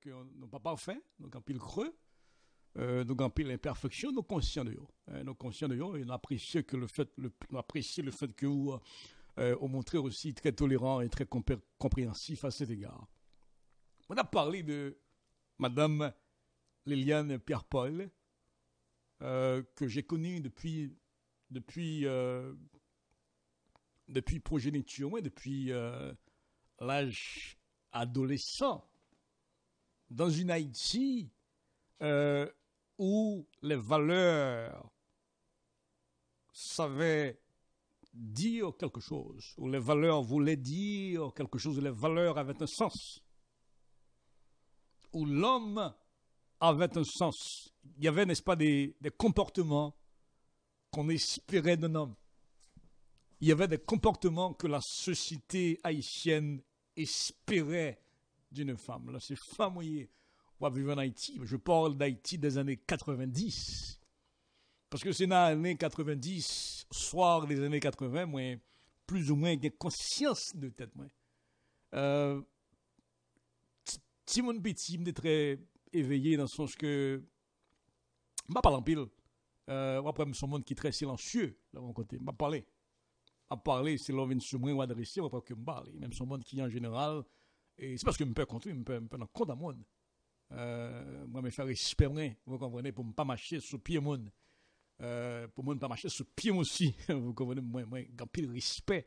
que nous pas parfait, donc en pile creux, euh, donc en pile imperfection, nous conscients de eux. Euh, nous conscients de nous apprécions que le que vous euh, vous montrez aussi très tolérant et très compréhensif à cet égard. On a parlé de Madame Liliane Pierre-Paul, euh, que j'ai connue depuis, depuis, euh, depuis progéniture, depuis euh, l'âge adolescent, dans une Haïti euh, où les valeurs savaient dire quelque chose, où les valeurs voulaient dire quelque chose, où les valeurs avaient un sens, où l'homme avait un sens. Il y avait, n'est-ce pas, des, des comportements qu'on espérait d'un homme. Il y avait des comportements que la société haïtienne espérait d'une femme. Là, ces femmes, oui, on va vivre en Haïti. Je parle d'Haïti des années 90. Parce que c'est dans les années 90, soir des années 80, moi, plus ou moins, j'ai conscience de tête, moi. Euh, Timon Petit, me très éveillé dans le sens que, m'a parlé en pile. Euh, après, suis un monde qui est très silencieux, de mon côté. M'a parlé. M'a parlé, c'est l'homme sur moi ou adresser, après que me parle. Même son monde qui, en général, et c'est parce que je peux compter, je peux, dans compte à monde. Euh, moi, me faire espérer, vous comprenez, pour ne pas marcher sur pied monde. Euh, pour ne pas marcher sur pied aussi. vous comprenez, moi, moi, pile respect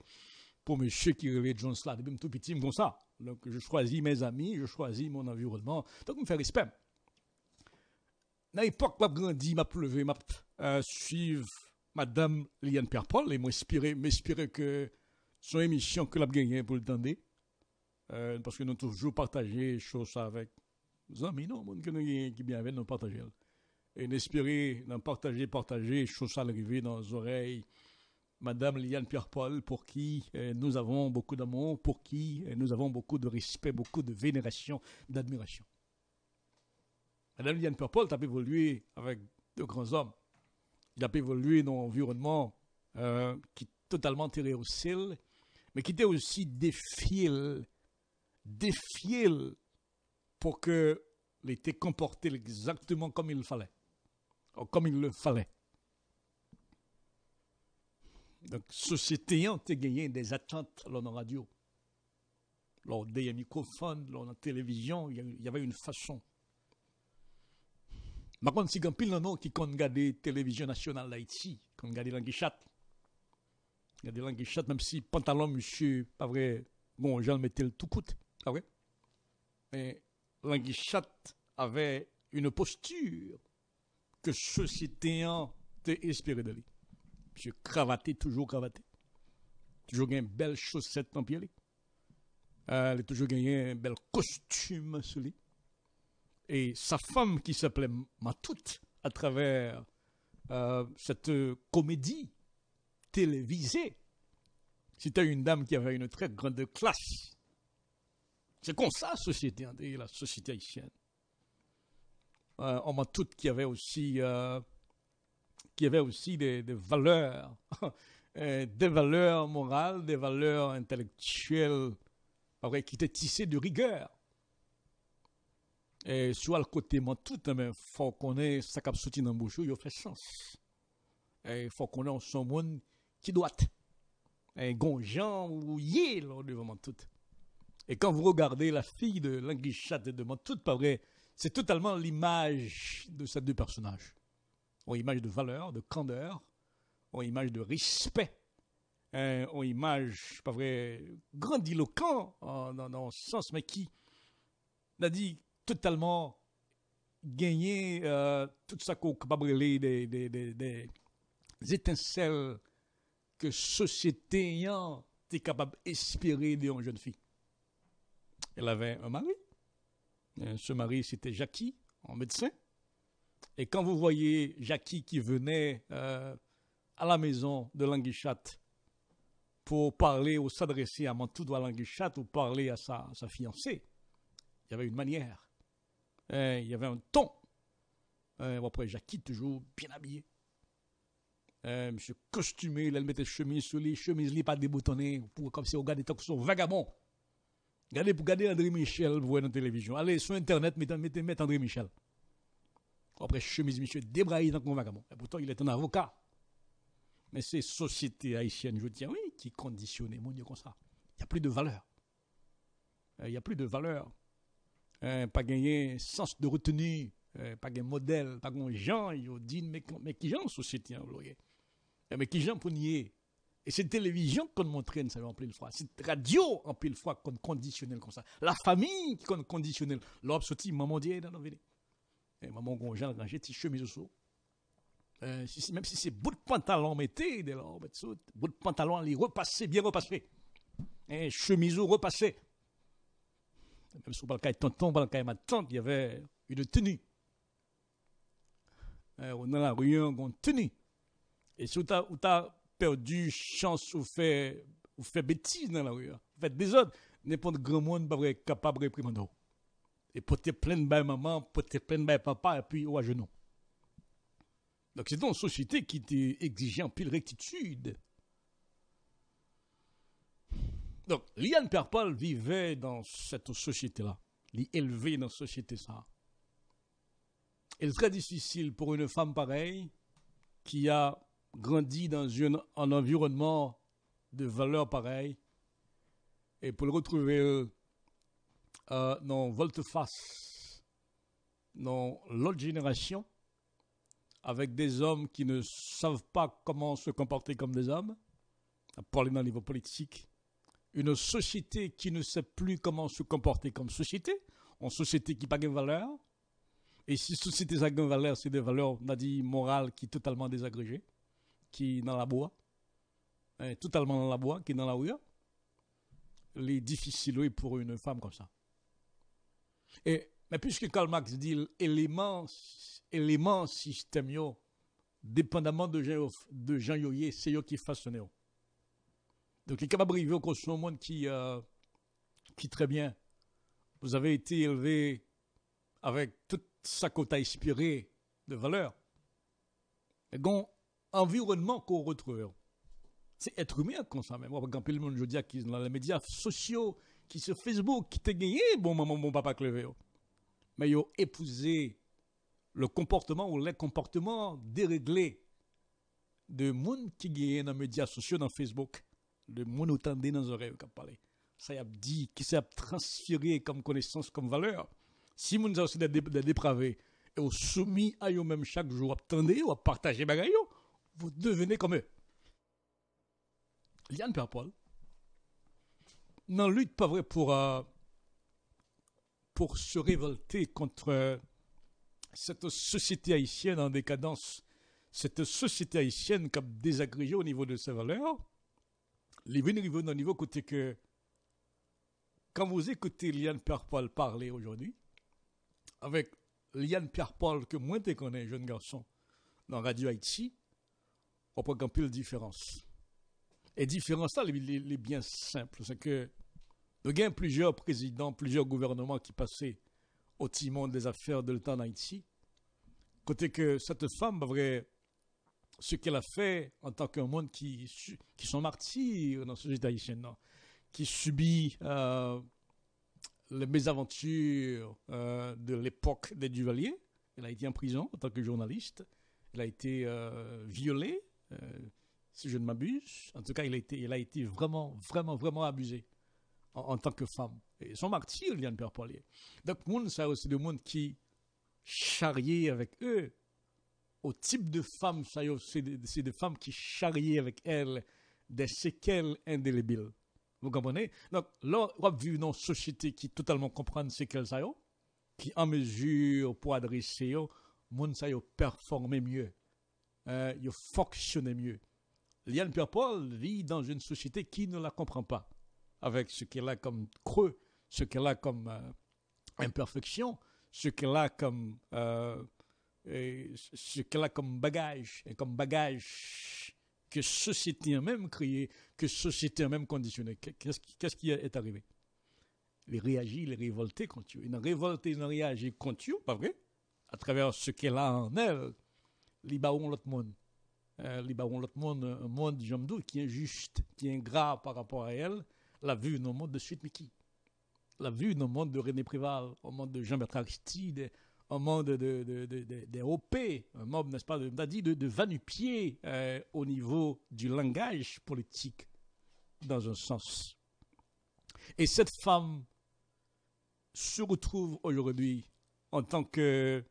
pour monsieur qui rêvait John là depuis tout petit, comme ça. Donc, je choisis mes amis, je choisis mon environnement. Donc, je me fais respect. Dans l'époque, je grandi, m'a pleuvé, m'a euh, suivre Madame Liane Pierre-Paul et m'inspirer, m'inspirer que son émission que l'a gagné pour le temps euh, parce que nous toujours partagé choses avec nos amis, non, monde qui bien avec nous partager. Et n'espérer, d'en partager, partager, choses à l'arrivée dans les oreilles Madame Liane Pierre-Paul, pour qui euh, nous avons beaucoup d'amour, pour qui euh, nous avons beaucoup de respect, beaucoup de vénération, d'admiration. Madame Liane Pierre-Paul a évolué avec de grands hommes. Il a évolué dans un environnement qui est totalement tiré au ciel, mais qui était aussi défié, défié pour que était comporté exactement comme il fallait, comme il le fallait. Donc, société a gagné des attentes dans la radio. Lors des microphones, lors la télévision, il y avait une façon. Par contre, si a pile de qui ont regardé la télévision nationale d'Haïti, qui ont regardé l'anguichat, regardé l'anguichat, même si pantalon, monsieur, pas vrai, bon, j'en mettais le tout coûte, pas vrai? Mais l'anguichat avait une posture que société a espéré de lui. Monsieur cravaté, toujours cravaté. Toujours une belle chaussette en pied. Euh, elle a toujours gagné un bel costume sur lui. Et sa femme qui s'appelait Matout, à travers euh, cette comédie télévisée, c'était une dame qui avait une très grande classe. C'est comme ça la société, la société haïtienne. Euh, on m'a tout qui avait aussi euh, avait aussi des, valeurs, euh, des valeurs morales, des valeurs intellectuelles, qui étaient tissées de rigueur. Et soit le côté moi tout, mais hein, faut qu'on ait ça qui dans le bouchon, il fait sens. Et il faut qu'on ait son monde qui doit un gonjan ou yé devant tout. Et quand vous regardez la fille de l'anguichat et de tout, pas c'est totalement l'image de ces deux personnages ont image de valeur, de candeur, ont image de respect, hein, ont image, pas vrai, grandiloquent dans ce sens, mais qui n'a dit totalement gagner euh, tout ça qu'on capable des, des, des, des, étincelles que société est capable d'espérer d'une jeune fille. Elle avait un mari. Ce mari, c'était Jackie, en médecin. Et quand vous voyez Jackie qui venait euh, à la maison de Languichat pour parler ou s'adresser à Mantoudou à Languichat ou parler à sa, fiancée, il y avait une manière, hein, il y avait un ton. Après, Jackie toujours bien habillé. Monsieur costumé, il mettait chemise sur les chemises, pas déboutonnées, pour, comme si on regardait tant que son vagabond. Regardez, pour regarder André Michel, vous voyez dans la télévision. Allez sur Internet, mettez, mettez, André Michel. Après, chemise, monsieur, débraillé dans le vagabond. Et pourtant, il est un avocat. Mais c'est société haïtienne, je tiens, oui, qui conditionne mon Dieu comme ça. Il n'y a plus de valeur. Euh, il n'y a plus de valeur. Euh, pas gagné sens de retenue, euh, pas gagné modèle, pas gagné gens, ils dit, mais, mais qui gens société, hein, mais qui gens pour nier? Et c'est télévision qu'on montrait, ça en pile fois. C'est radio en pile fois qu'on conditionnel comme ça. La famille qu'on conditionnel. L'homme sorti, maman dit, dans vie. Et maman gonjan, rangé, petit chemise au euh, si, même si c'est bout de pantalon, mettez, de là, bout de pantalon, les repasser, bien repasser. Et chemise repassé. Même parle de tonton, on parle ma tante, il y avait une tenue. Euh, on a la rue, on tenue. Et si tu as perdu chance ou fait, ou fait bêtise dans la rue, vous faites des autres, n'importe grand monde pas capable de réprimer. Et pour te plein de maman, pour te plein de papa, et puis au à genoux. Donc c'est une société qui t'exige en pile rectitude. Donc, Liane Perpal vivait dans cette société-là. Il élevé dans cette société-là. Il est très difficile pour une femme pareille qui a grandi dans un environnement de valeurs pareilles. Et pour le retrouver euh, dans volte-face, dans l'autre génération, avec des hommes qui ne savent pas comment se comporter comme des hommes, à parler d'un niveau politique, une société qui ne sait plus comment se comporter comme société, une société qui n'a pas de valeur, et si société pas de valeur, c'est des valeurs, on a dit, morales qui sont totalement désagrégées, qui dans la bois, hein, totalement dans la bois, qui est dans la rue, est difficile pour une femme comme ça. Et, mais puisque Karl Marx dit l'élément, élément système, dépendamment de gens, de gens c'est eux qui façonnent. Donc, il est capable de au un monde qui, euh, qui très bien. Vous avez été élevé avec toute sa côte inspirée de valeur. Et bon, environnement qu'on retrouve. C'est être humain comme ça même. Quand le monde, je dis, qui dans les médias sociaux, qui sur Facebook, qui t'a gagné, bon maman, bon papa clevé. Mais ils ont épousé le comportement ou les comportements déréglés de monde qui gagne dans les médias sociaux, dans Facebook le monde entendait dans les oreilles qui parlé. Ça a dit, qui s'est transféré comme connaissance, comme valeur. Si vous avez des, des dépravés et vous soumis à eux-mêmes chaque jour, attendez, ou à partager bagaille, vous devenez comme eux. Liane Perpol, n'en lutte pas vrai pour, euh, pour se révolter contre cette société haïtienne en décadence, cette société haïtienne qui a désagrégé au niveau de ses valeurs, les venus dans niveau côté que quand vous écoutez Liane Pierre-Paul parler aujourd'hui, avec Liane Pierre-Paul que moi te connais, jeune garçon, dans Radio Haïti, on peut camper la différence. Et différence là, est bien simple, c'est que nous avons plusieurs présidents, plusieurs gouvernements qui passaient au timon des affaires de l'État en Haïti. Côté que cette femme, ce qu'elle a fait en tant qu'un monde qui, qui sont martyrs dans la société haïtienne, qui subit euh, les mésaventures euh, de l'époque des Duvaliers. Elle a été en prison en tant que journaliste. Elle a été euh, violée, si je ne m'abuse. En tout cas, elle a été, a vraiment, vraiment, vraiment abusée en, tant que femme. Et son martyr, Liane Père Paulier. Donc, monde, ça aussi des monde qui charriait avec eux au type de femmes, c'est des, femmes qui charrient avec elles des séquelles indélébiles. Vous comprenez? Donc, là, on vit dans une société qui totalement comprend ces séquelles, ça qui en mesure pour adresser, monde ça performer mieux, euh, fonctionner mieux. Liane Pierre-Paul vit dans une société qui ne la comprend pas, avec ce qu'elle a comme creux, ce qu'elle a comme euh, imperfection, ce qu'elle a comme euh, ce qu'elle a comme bagage, et comme bagage que société a même créé, que société a même conditionné. Qu'est-ce qui est arrivé Il réagit, il est révolté contre eux. Il a révolté, il a réagi contre eux, pas vrai? À travers ce qu'elle a en elle, il l'autre monde. Monde, un monde, j'aime qui est juste, qui est ingrat par rapport à elle, l'a vu dans le monde de suite, qui? L'a vu dans le monde de René Préval, au monde de Jean-Bertrand Aristide, au monde de, de, OP, un monde, n'est-ce pas, de, de Vanupier euh, au niveau du langage politique, dans un sens. Et cette femme se retrouve aujourd'hui en tant que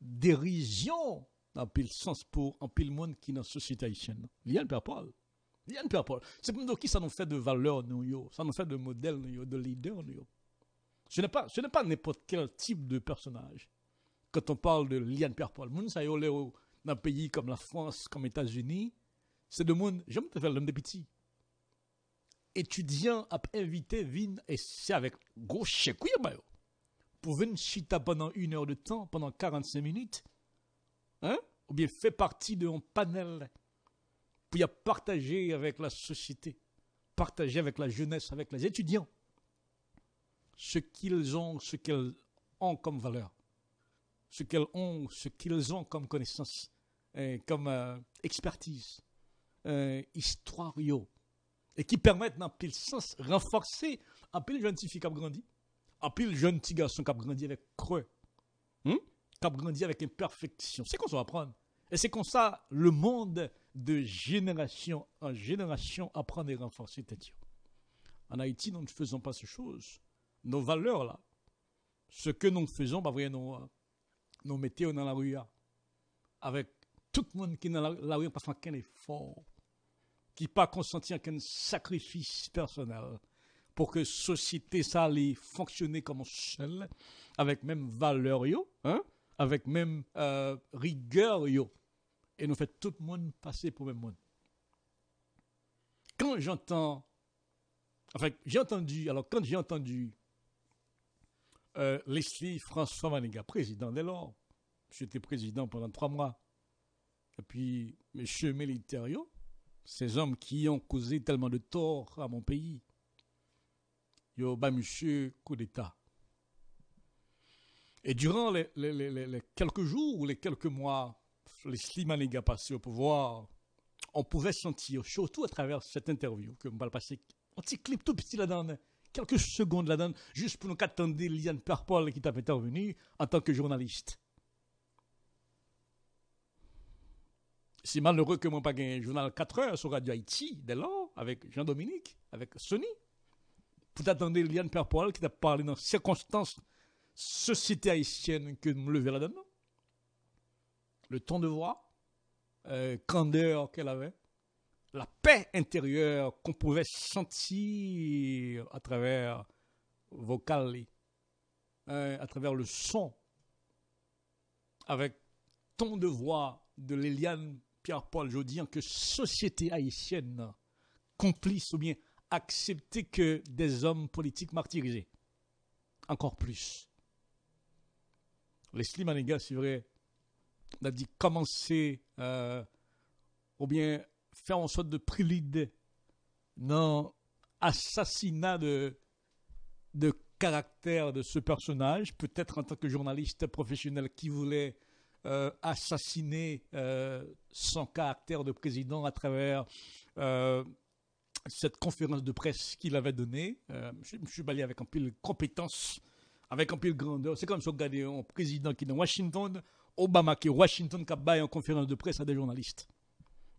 dérision dans pile sens pour un pile monde qui est dans la société haïtienne. Liane Père Paul. Liane Père Paul. C'est pour nous qui ça nous fait de valeur, nous, ça nous fait de modèle, nous, de leader, nous. Ce n'est pas, ce n'est pas n'importe quel type de personnage. Quand on parle de Liane Père Paul, moun ça y est dans un pays comme la France, comme les États-Unis, c'est de monde, j'aime te faire l'homme de petits. Étudiant a invité vin et c'est avec gros chèque, pour venir chita pendant une heure de temps, pendant 45 minutes, hein, ou bien fait partie d'un panel pour y partager avec la société, partager avec la jeunesse, avec les étudiants, ce qu'ils ont, ce qu'elles ont comme valeur, ce qu'elles ont, ce qu'ils ont comme connaissance, comme euh, expertise, euh, histoire, et qui permettent, dans pile sens, renforcer un peu les jeunes filles qui ont grandi, en pile jeune petit garçon qui a grandi avec creux, hmm? Qui a grandi avec imperfection. C'est qu'on va apprendre. Et c'est comme ça le monde de génération en génération apprend et renforcer tête. En Haïti, nous ne faisons pas ces choses. Nos valeurs là, ce que nous faisons, bah, nous, nous mettons dans la rue avec tout le monde qui est dans la, rue, pas fait effort, qui pas consenti aucun sacrifice personnel pour que société ça allait fonctionner comme seul, avec même valeur hein, avec même euh, rigueur yo, et nous fait tout le monde passer pour le même monde. Quand j'entends, enfin j'ai entendu, alors quand j'ai entendu euh, Leslie François Maniga, président dès lors, j'étais président pendant trois mois, et puis M. Militario, ces hommes qui ont causé tellement de tort à mon pays, yo ba monsieur coup d'État. Et durant les, quelques jours ou les quelques mois, les Slimaniga passés au pouvoir, on pouvait sentir, surtout à travers cette interview, que va passer un petit clip tout petit là-dedans, quelques secondes là-dedans, juste pour nous attendre Liane Perpol qui t'a intervenu en tant que journaliste. C'est malheureux que moi pas un journal 4 heures sur Radio Haïti, dès lors, avec Jean-Dominique, avec Sony pour t'attendre Liane Perpoil qui t'a parlé dans circonstances société haïtienne que me lever là-dedans. Le ton de voix, euh, candeur qu'elle avait, la paix intérieure qu'on pouvait sentir à travers vocal, euh, à travers le son, avec ton de voix de Liliane Pierre-Paul Jodian que société haïtienne, complice ou bien accepter que des hommes politiques martyrisés. Encore plus. Leslie Maniga, c'est vrai, a dit commencer, euh, ou bien faire en sorte de prélude dans assassinat de, caractère de ce personnage, peut-être en tant que journaliste professionnel qui voulait euh, assassiner euh, son caractère de président à travers cette conférence de presse qu'il avait donnée. Je, me suis balayé avec un peu de compétence, avec un peu de grandeur. C'est comme si on regardait un président qui est dans Washington, Obama qui est Washington, qui a en conférence de presse à des journalistes.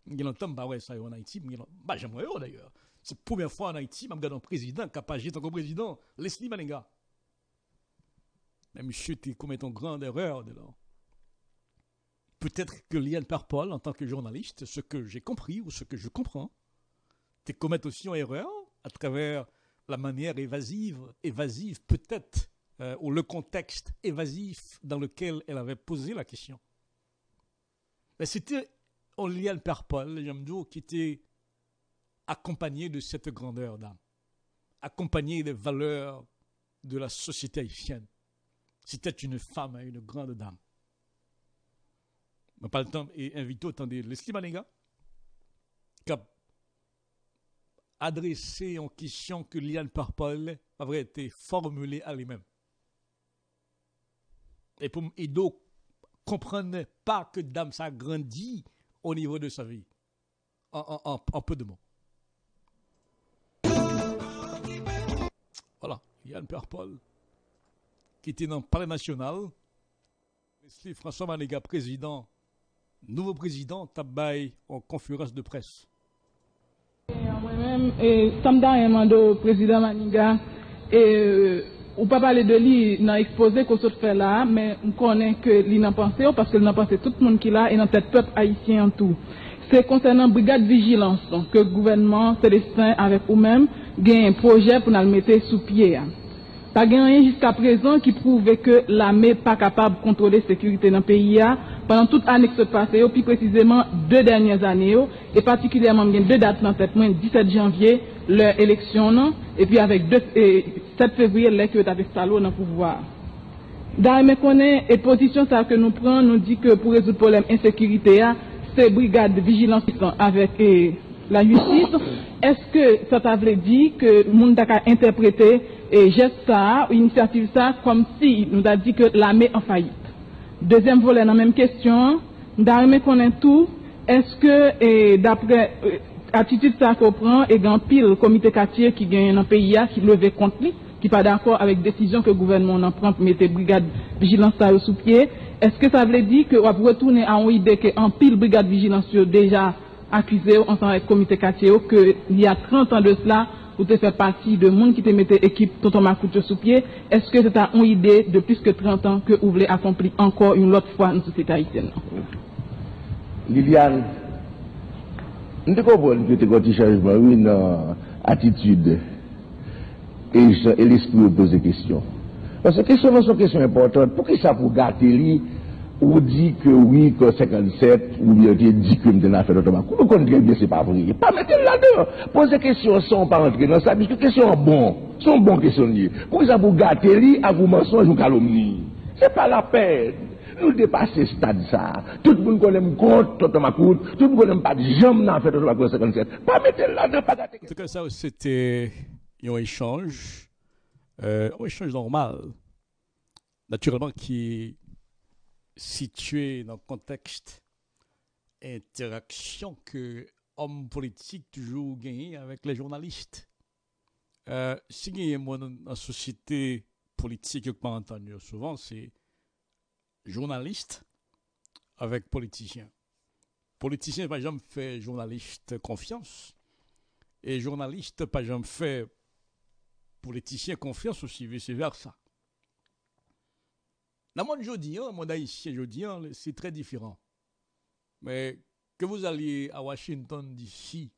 Il entend, bah ouais, ça y est en Haïti, bah j'aimerais d'ailleurs. C'est la première fois en Haïti, je regarde un président qui a pas en tant que président, Leslie Maninga. Mais monsieur, tu commets une grande erreur de. Peut-être que Liane Parpol, en tant que journaliste, ce que j'ai compris ou ce que je comprends, tu commettre aussi une erreur à travers la manière évasive, évasive peut-être, euh, ou le contexte évasif dans lequel elle avait posé la question. Mais c'était Oliane Perpol, Jamdou, qui était accompagné de cette grandeur d'âme, accompagné des valeurs de la société haïtienne. C'était une femme, une grande dame. Mais pas le temps et invité autant de Leslie Maniga, qui adressé en question que Liane Parpol avait été formulée à lui-même. Et pour Ido comprenait pas que Dame ça grandi au niveau de sa vie. En, peu de mots. Voilà. Yann Perpol, qui était dans le palais national. Leslie François Maniga, président, nouveau président, tabaye en conférence de presse. Moi-même, Mando, président Maniga, et ou pas parler de lui dans l'exposé qu'on se fait là, mais on connaît que lui n'a pensé, parce que n'a pensé tout le monde qui l'a et dans tête peuple haïtien en tout. C'est concernant brigade vigilance que le gouvernement Célestin avec vous-même gagne un projet pour nous le mettre sous pied. Pas rien jusqu'à présent qui prouve que l'armée n'est pas capable de contrôler la sécurité dans le pays pendant toute l'année qui se passe, puis précisément deux dernières années, et particulièrement deux dates dans cette 17 janvier, leur élection, et puis avec 7 février, l'élection avec Salo dans le pouvoir. Dans connaît et position ça que nous prenons, nous dit que pour résoudre le problème d'insécurité, c'est brigade de vigilance avec la justice. Est-ce que ça veut dire que le monde a interprété et geste ça, initiative ça, comme si nous a dit que l'armée en faillite? Deuxième volet dans la même question, nous connaît tout, est-ce que d'après attitude ça qu'on prend et grand pile comité quartier qui gagne dans le pays qui levé contre lui, qui pas d'accord avec décision que le gouvernement en prend pour mettre brigade vigilance sous pied, est-ce que ça veut dire que va retourner à une idée qu'en pile brigade vigilance déjà accusé ensemble avec le comité quartier que il y a 30 ans de cela vous te fait partie de monde qui te mettait équipe Tonton Makoucho sous pied, est-ce que c'est une idée de plus que 30 ans que vous voulez accomplir encore une autre fois dans la société haïtienne? Liliane, nous comprenons que tu as un changement, dans attitude et l'esprit de poser des questions. Parce que les questions sont questions importantes. Pour qui ça pour gâter ou dit que oui, que 57, ou bien dit que nous avons fait notre Nous connaissons très bien, c'est pas vrai. Pas mettre là-dedans. Poser des questions sans pas rentrer dans ça, puisque sont bonnes. sont bonnes questions. Pour ça pour gâter lui, à vous mensonge ou calomnie. C'est pas la peine. Tout le monde connaît compte, Tonton Macoud, tout le monde connaît pas de jambes dans fait Tonton 57. Pas mettre là-dedans, pas gâter. En tout cas, ça, c'était un échange, euh, un échange normal. Naturellement, qui situé dans le contexte interaction que homme politique toujours gagné avec les journalistes. Euh, si il y a une société politique que je souvent, c'est journaliste avec politicien. Politicien, par exemple, fait journaliste confiance. Et journaliste, par exemple, fait politicien confiance aussi, vice-versa. Dans le monde monde haïtien jeudi, c'est très différent. Mais que vous alliez à Washington d'ici,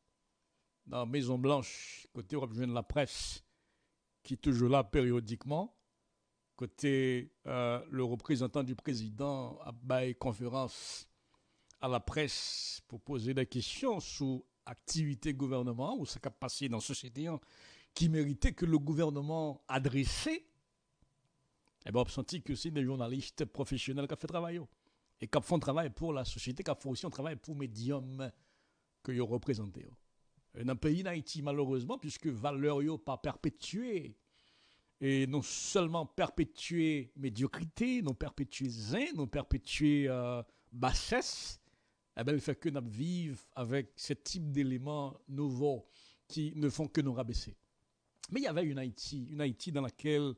dans la Maison Blanche, côté où de la presse, qui est toujours là périodiquement, côté euh, le représentant du président à bail conférence à la presse pour poser des questions sur activité gouvernement ou ce qui a passé dans la société hein, qui méritait que le gouvernement adressait eh bien, on senti que c'est des journalistes professionnels qui ont fait travail. Et qui font travail pour la société, qui font aussi un travail pour les médiums que vous représentez. Dans le pays d'Haïti, malheureusement, puisque valeur pas perpétué, et non seulement perpétuer médiocrité, non perpétuer zin, non perpétuer euh, bassesse, eh bien, fait que nous vivons avec ce type d'éléments nouveaux qui ne font que nous rabaisser. Mais il y avait une Haïti, une Haïti dans laquelle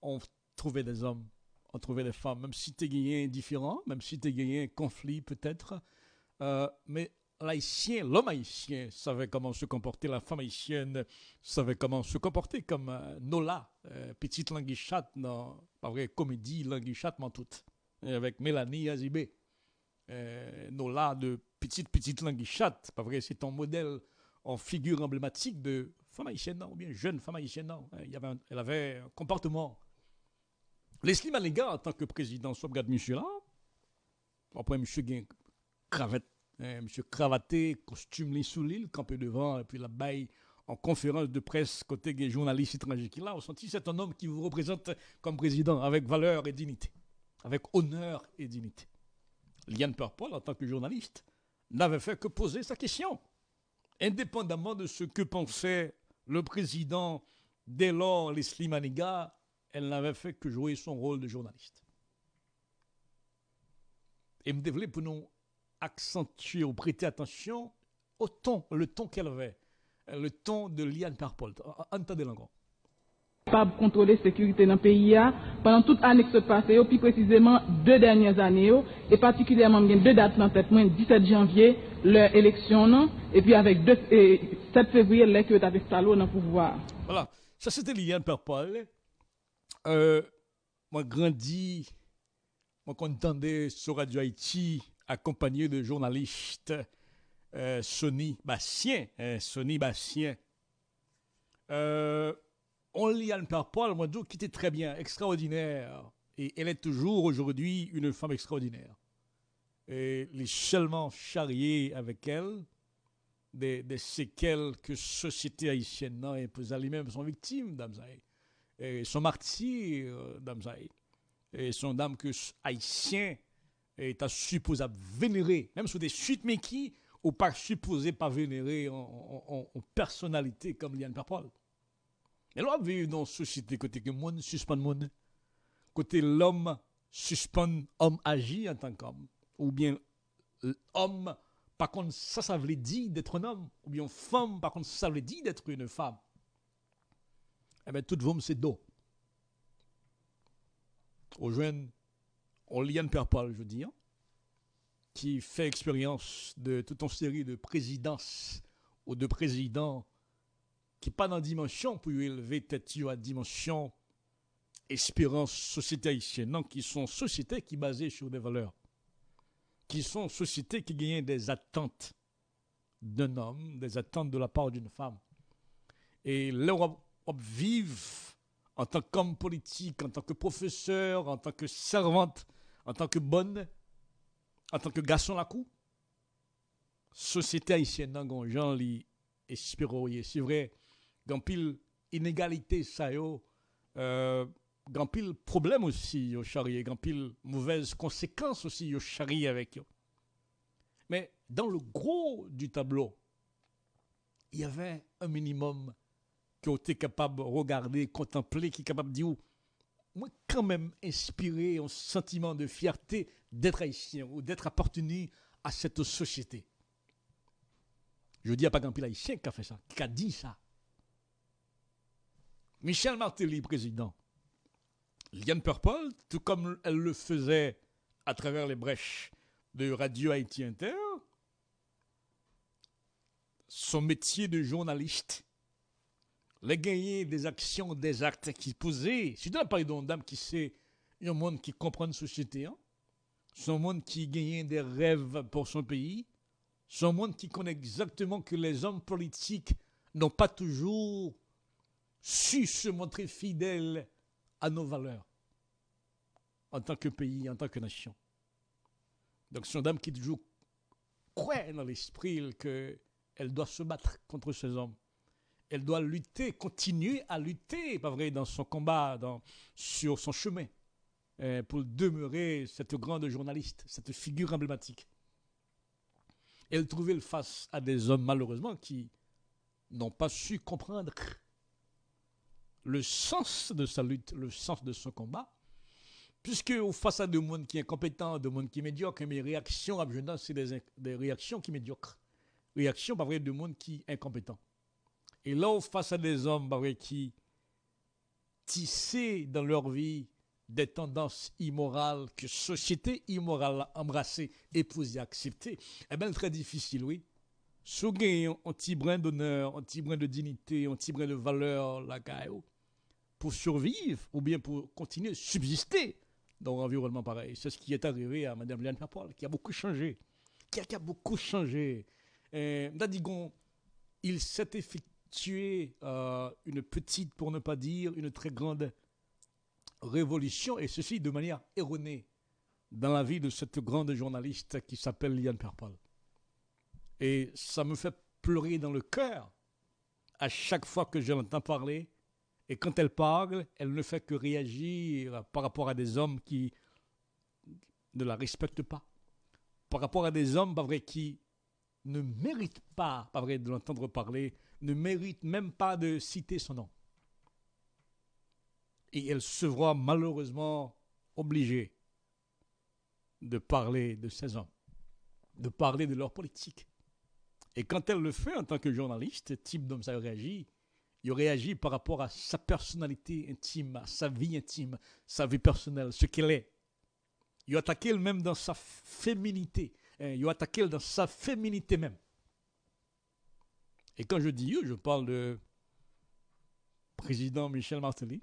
on trouver des hommes, on trouvait des femmes, même si tu es indifférent, même si tu gagné un conflit peut-être. Euh, mais l'homme haïtien savait comment se comporter, la femme haïtienne savait comment se comporter, comme euh, Nola, euh, petite languichate dans, pas vrai, comédie languichate toute, avec Mélanie Azibé. Nola de petite, petite languichate, pas vrai, c'est ton modèle en figure emblématique de femme haïtienne, ou bien jeune femme haïtienne, non. Elle avait un comportement Leslie Malinga, en tant que président, soit regarde monsieur là, après monsieur gain cravate, monsieur cravaté, costume les sous l'île, campé devant, et puis la baille en conférence de presse côté des journalistes étrangers qui là, on sentit c'est un homme qui vous représente comme président avec valeur et dignité, avec honneur et dignité. Liane Purple, en tant que journaliste, n'avait fait que poser sa question, indépendamment de ce que pensait le président dès lors Leslie Maniga elle n'avait fait que jouer son rôle de journaliste. Et me développer pour nous accentuer ou prêter attention au ton, le ton qu'elle avait, le ton de Liane Perpol. Entendez encore. pas contrôler la sécurité dans le pays pendant toute l'année qui se passe, puis précisément deux dernières années, et particulièrement deux dates dans tête, 17 janvier, l'élection, et puis avec 7 février, l'élection avec Stalo dans le pouvoir. Voilà, ça c'était Liliane Perpol. Euh, moi, grandi, moi, entendais sur Radio Haïti, accompagné de journalistes, euh, Sonny Bastien, hein, Sonny Bastien. Euh, on lit Anne Paul, moi, qui était très bien, extraordinaire. Et elle est toujours aujourd'hui une femme extraordinaire. Et les seulement charriés avec elle, des, séquelles que société haïtienne n'a imposées lui-même sont victimes, d'Amzaï. Et sont martyrs, d'Amzaï. Et sont dames que est supposé vénérer, même sous des suites, mais qui, ou pas supposé pas vénérer en, personnalité comme Liane Paul. Et là, on dans une société côté que monde suspend monde, côté l'homme suspend homme agit en tant qu'homme, ou bien homme, par contre, ça, ça veut dire d'être un homme, ou bien femme, par contre, ça veut dire d'être une femme. Eh bien, tout le c'est dos. Aux jeunes, on Liane Paul, je veux dire, qui fait expérience de toute une série de présidences ou de présidents qui pas dans dimension pour élever tête à dimension espérance société haïtienne, non, qui sont sociétés qui basées sur des valeurs, qui sont sociétés qui gagnent des attentes d'un homme, des attentes de la part d'une femme. Et l'Europe vive en tant qu'homme politique, en tant que professeur, en tant que servante, en tant que bonne, en tant que garçon la cour, société haïtienne dans gens li espéroyer. C'est vrai, grand pile inégalité ça yo, euh, pile problème aussi yo charrier, grand pile mauvaises conséquences aussi yo charrier avec. Mais dans le gros du tableau, il y avait un minimum qui était capable de regarder, contempler, qui est capable de dire moi, quand même inspiré un sentiment de fierté d'être haïtien ou d'être appartenu à cette société. Je dis à pas grand haïtien qui a fait ça, qui a dit ça. Michel Martelly, président. Liane Purple, tout comme elle le faisait à travers les brèches de Radio Haïti Inter, son métier de journaliste les gagner des actions, des actes qui posaient. Si tu parlé d'une dame qui sait, un monde qui comprend la société, hein? un monde qui gagne des rêves pour son pays, un monde qui connaît exactement que les hommes politiques n'ont pas toujours su se montrer fidèles à nos valeurs en tant que pays, en tant que nation. Donc c'est une dame qui toujours croit dans l'esprit qu'elle doit se battre contre ces hommes elle doit lutter, continuer à lutter, pas vrai, dans son combat, sur son chemin, euh, pour demeurer cette grande journaliste, cette figure emblématique. Elle trouvait face à des hommes, malheureusement, qui n'ont pas su comprendre le sens de sa lutte, le sens de son combat, puisque face à des monde qui est incompétent, des monde qui est médiocre, mes réactions à c'est des, réactions qui médiocres. Réactions, pas vrai, de monde qui est incompétent. Et là, face à des hommes bah qui tissaient dans leur vie des tendances immorales que société immorale a embrassées, épousées, acceptées, eh bien, très difficile, oui. Si un petit brin d'honneur, un petit brin de dignité, un petit brin de valeur, la pour survivre ou bien pour continuer à subsister dans un environnement pareil. C'est ce qui est arrivé à Mme Liane Paul, qui a beaucoup changé. Qui a, beaucoup changé. Et, il s'est effectué tuer euh, une petite, pour ne pas dire une très grande révolution, et ceci de manière erronée dans la vie de cette grande journaliste qui s'appelle Liane Perpal. Et ça me fait pleurer dans le cœur à chaque fois que je l'entends parler. Et quand elle parle, elle ne fait que réagir par rapport à des hommes qui ne la respectent pas. Par rapport à des hommes, pas qui ne méritent pas, de l'entendre parler ne mérite même pas de citer son nom. Et elle se voit malheureusement obligée de parler de ces hommes, de parler de leur politique. Et quand elle le fait en tant que journaliste, type d'homme ça réagit, Il réagit par rapport à sa personnalité intime, à sa vie intime, sa vie personnelle, ce qu'elle est. Il attaque même dans sa féminité. Hein, il attaque dans sa féminité même. Et quand je dis je parle de président Michel Martelly,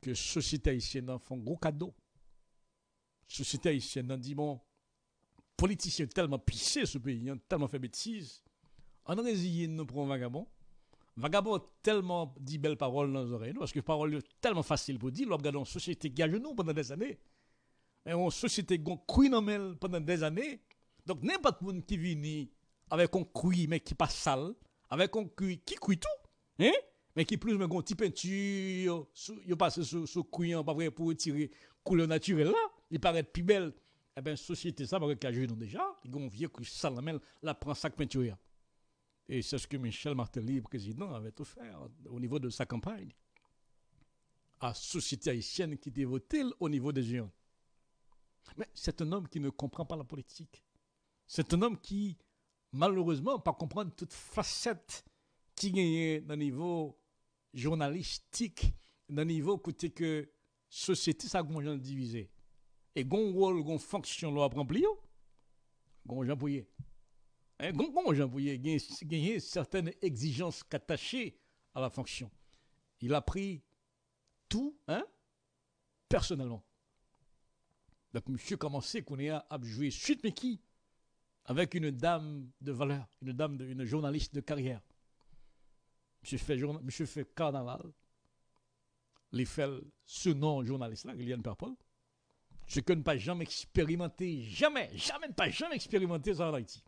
que société haïtienne en font gros cadeau. Société haïtienne en dit bon, politiciens tellement pissés ce pays, hein, tellement fait bêtises, en résilié nous pour un vagabond. Vagabond tellement dit belles paroles dans les oreilles, parce que paroles tellement facile pour dire, l'on une société qui a genoux pendant des années, et une société qui a pendant des années, donc n'importe qui vient avec un cuit mais qui passe sale, avec un qui cuit tout, hein? mais qui plus mais un petit peinture, il passe sur ce cuit pas vrai pour retirer couleur naturelle là, il paraît plus belle. Eh bien, société ça, parce qu'elle a déjà, il y a un vieux cuit sale, la prend sac peinture. Et c'est ce que Michel Martelly, président, avait offert au niveau de sa campagne à la société haïtienne qui votée au niveau des géants. Mais c'est un homme qui ne comprend pas la politique. C'est un homme qui, malheureusement, pas comprendre toute facette qui gagne dans le niveau journalistique, dans le niveau côté que société, ça a divisé. Et gon rôle, gon fonction, l'on remplir, gon Jean Bouillet. Hein, gon Jean Bouillet, gagner certaines exigences attachées à la fonction. Il a pris tout, hein, personnellement. Donc, monsieur commençait qu'on ait à suite, mais qui avec une dame de valeur, une dame, de, une journaliste de carrière. Monsieur fait, carnaval. Il ce nom journaliste-là, Liliane Perpol. Ce que ne pas jamais expérimenté, jamais, jamais, pas jamais expérimenté ça en Haïti.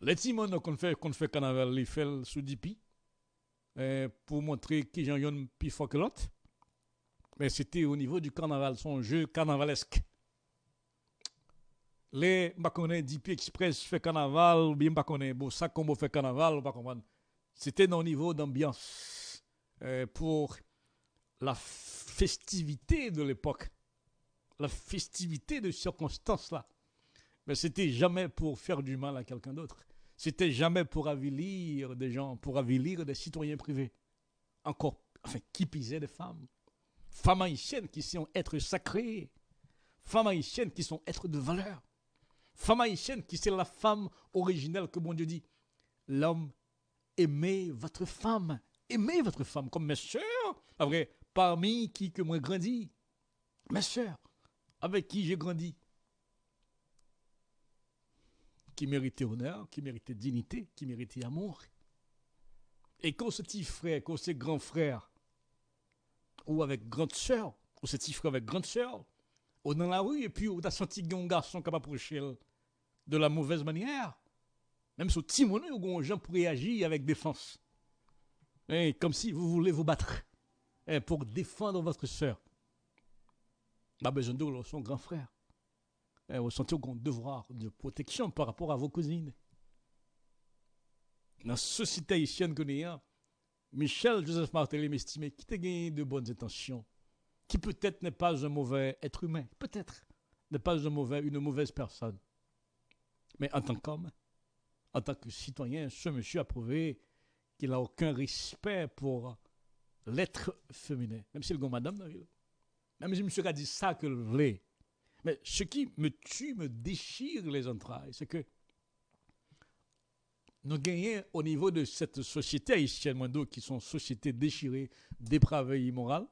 Les timons qu'on fait, fait carnaval, il fait sous Dipi, euh, pour montrer qui j'en ai plus fort que l'autre. Mais c'était au niveau du carnaval, son jeu carnavalesque les mbakone DP Express fait carnaval ou bien mbakone bon ça combo fait carnaval pas comprendre. C'était dans niveau d'ambiance euh, pour la festivité de l'époque. La festivité de circonstances là. Mais c'était jamais pour faire du mal à quelqu'un d'autre. C'était jamais pour avilir des gens pour avilir des citoyens privés. Encore enfin qui pisait des femmes. Femmes haïtiennes qui sont êtres sacrés femmes haïtiennes qui sont êtres de valeur Femme haïtienne, qui c'est la femme originelle que mon Dieu dit. L'homme, aimez votre femme. Aimez votre femme comme mes soeurs. Après, parmi qui que moi grandi. Mes soeurs, avec qui j'ai grandi. Qui méritait honneur, qui méritait dignité, qui méritait amour. Et quand ce petit frère, quand ce grand frère, ou avec grande sœur, ou ce petit frère avec grande sœur, ou dans la rue, et puis on a senti un garçon capable d'approcher de la mauvaise manière. Même sur Timoné, les gens pour réagir avec défense. Et comme si vous voulez vous battre et pour défendre votre soeur. Pas besoin de son grand frère. Et vous sentez un devoir de protection par rapport à vos cousines. Dans la société haïtienne que nous Michel Joseph Martelly m'estimait qu'il a gagné de bonnes intentions, qui peut-être n'est pas un mauvais être humain, peut-être n'est pas une mauvaise personne. Mais en tant qu'homme, en tant que citoyen, ce monsieur a prouvé qu'il n'a aucun respect pour l'être féminin. Même si le gars madame, même si monsieur a dit ça que le voulait. Mais ce qui me tue, me déchire les entrailles, c'est que nous gagnons au niveau de cette société haïtienne, qui sont sociétés déchirées, dépravées, immorales,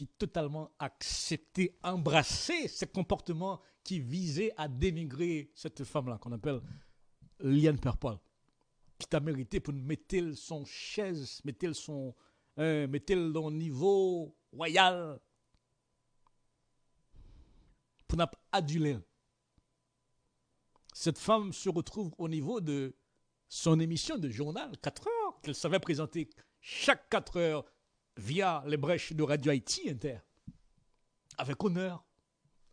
qui totalement accepté, embrassé ces comportements qui visaient à dénigrer cette femme-là, qu'on appelle Liane Perpol, qui t'a mérité pour mettre son chaise, mettre son, euh, mettre dans niveau royal, pour n'aduler. Cette femme se retrouve au niveau de son émission de journal, 4 heures, qu'elle savait présenter chaque 4 heures via les brèches de Radio Haïti Inter, avec honneur,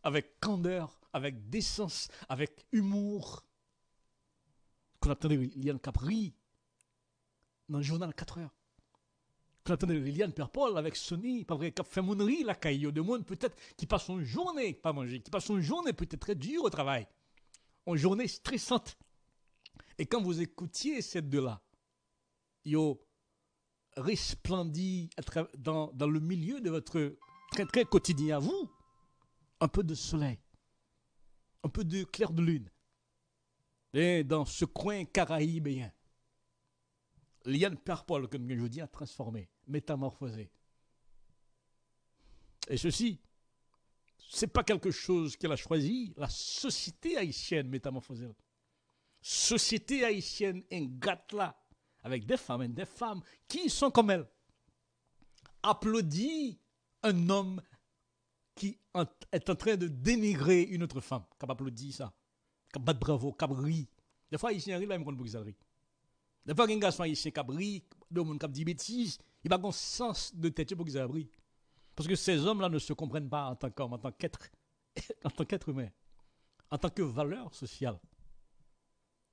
avec candeur, avec décence, avec humour, qu'on attendait Liliane Capri dans le journal 4 heures. Qu'on attendait Liliane Perpol avec Sony, pas vrai, qui fait monnerie la caillou de monde peut-être qui passe son journée pas manger, qui passe son journée peut-être très dure au travail, une journée stressante. Et quand vous écoutiez ces deux-là, yo resplendit dans, le milieu de votre très très quotidien à vous, un peu de soleil, un peu de clair de lune. Et dans ce coin caraïbéen, Liane Père-Paul, comme je dis, a transformé, métamorphosé. Et ceci, c'est pas quelque chose qu'elle a choisi, la société haïtienne métamorphosée. Société haïtienne ingate là, avec des femmes des femmes qui sont comme elle. Applaudit un homme qui est en train de dénigrer une autre femme. Qui applaudit ça. Qui bat bravo, qui rit. Des fois, ici, il y a un pour rit. Des fois, il y a un garçon ici qui rit, qui dit bêtises, il n'a pas un sens de tête pour qu'ils rit. Parce que ces hommes-là ne se comprennent pas en tant qu'homme, en tant qu'être, en tant qu'être humain, en tant que valeur sociale.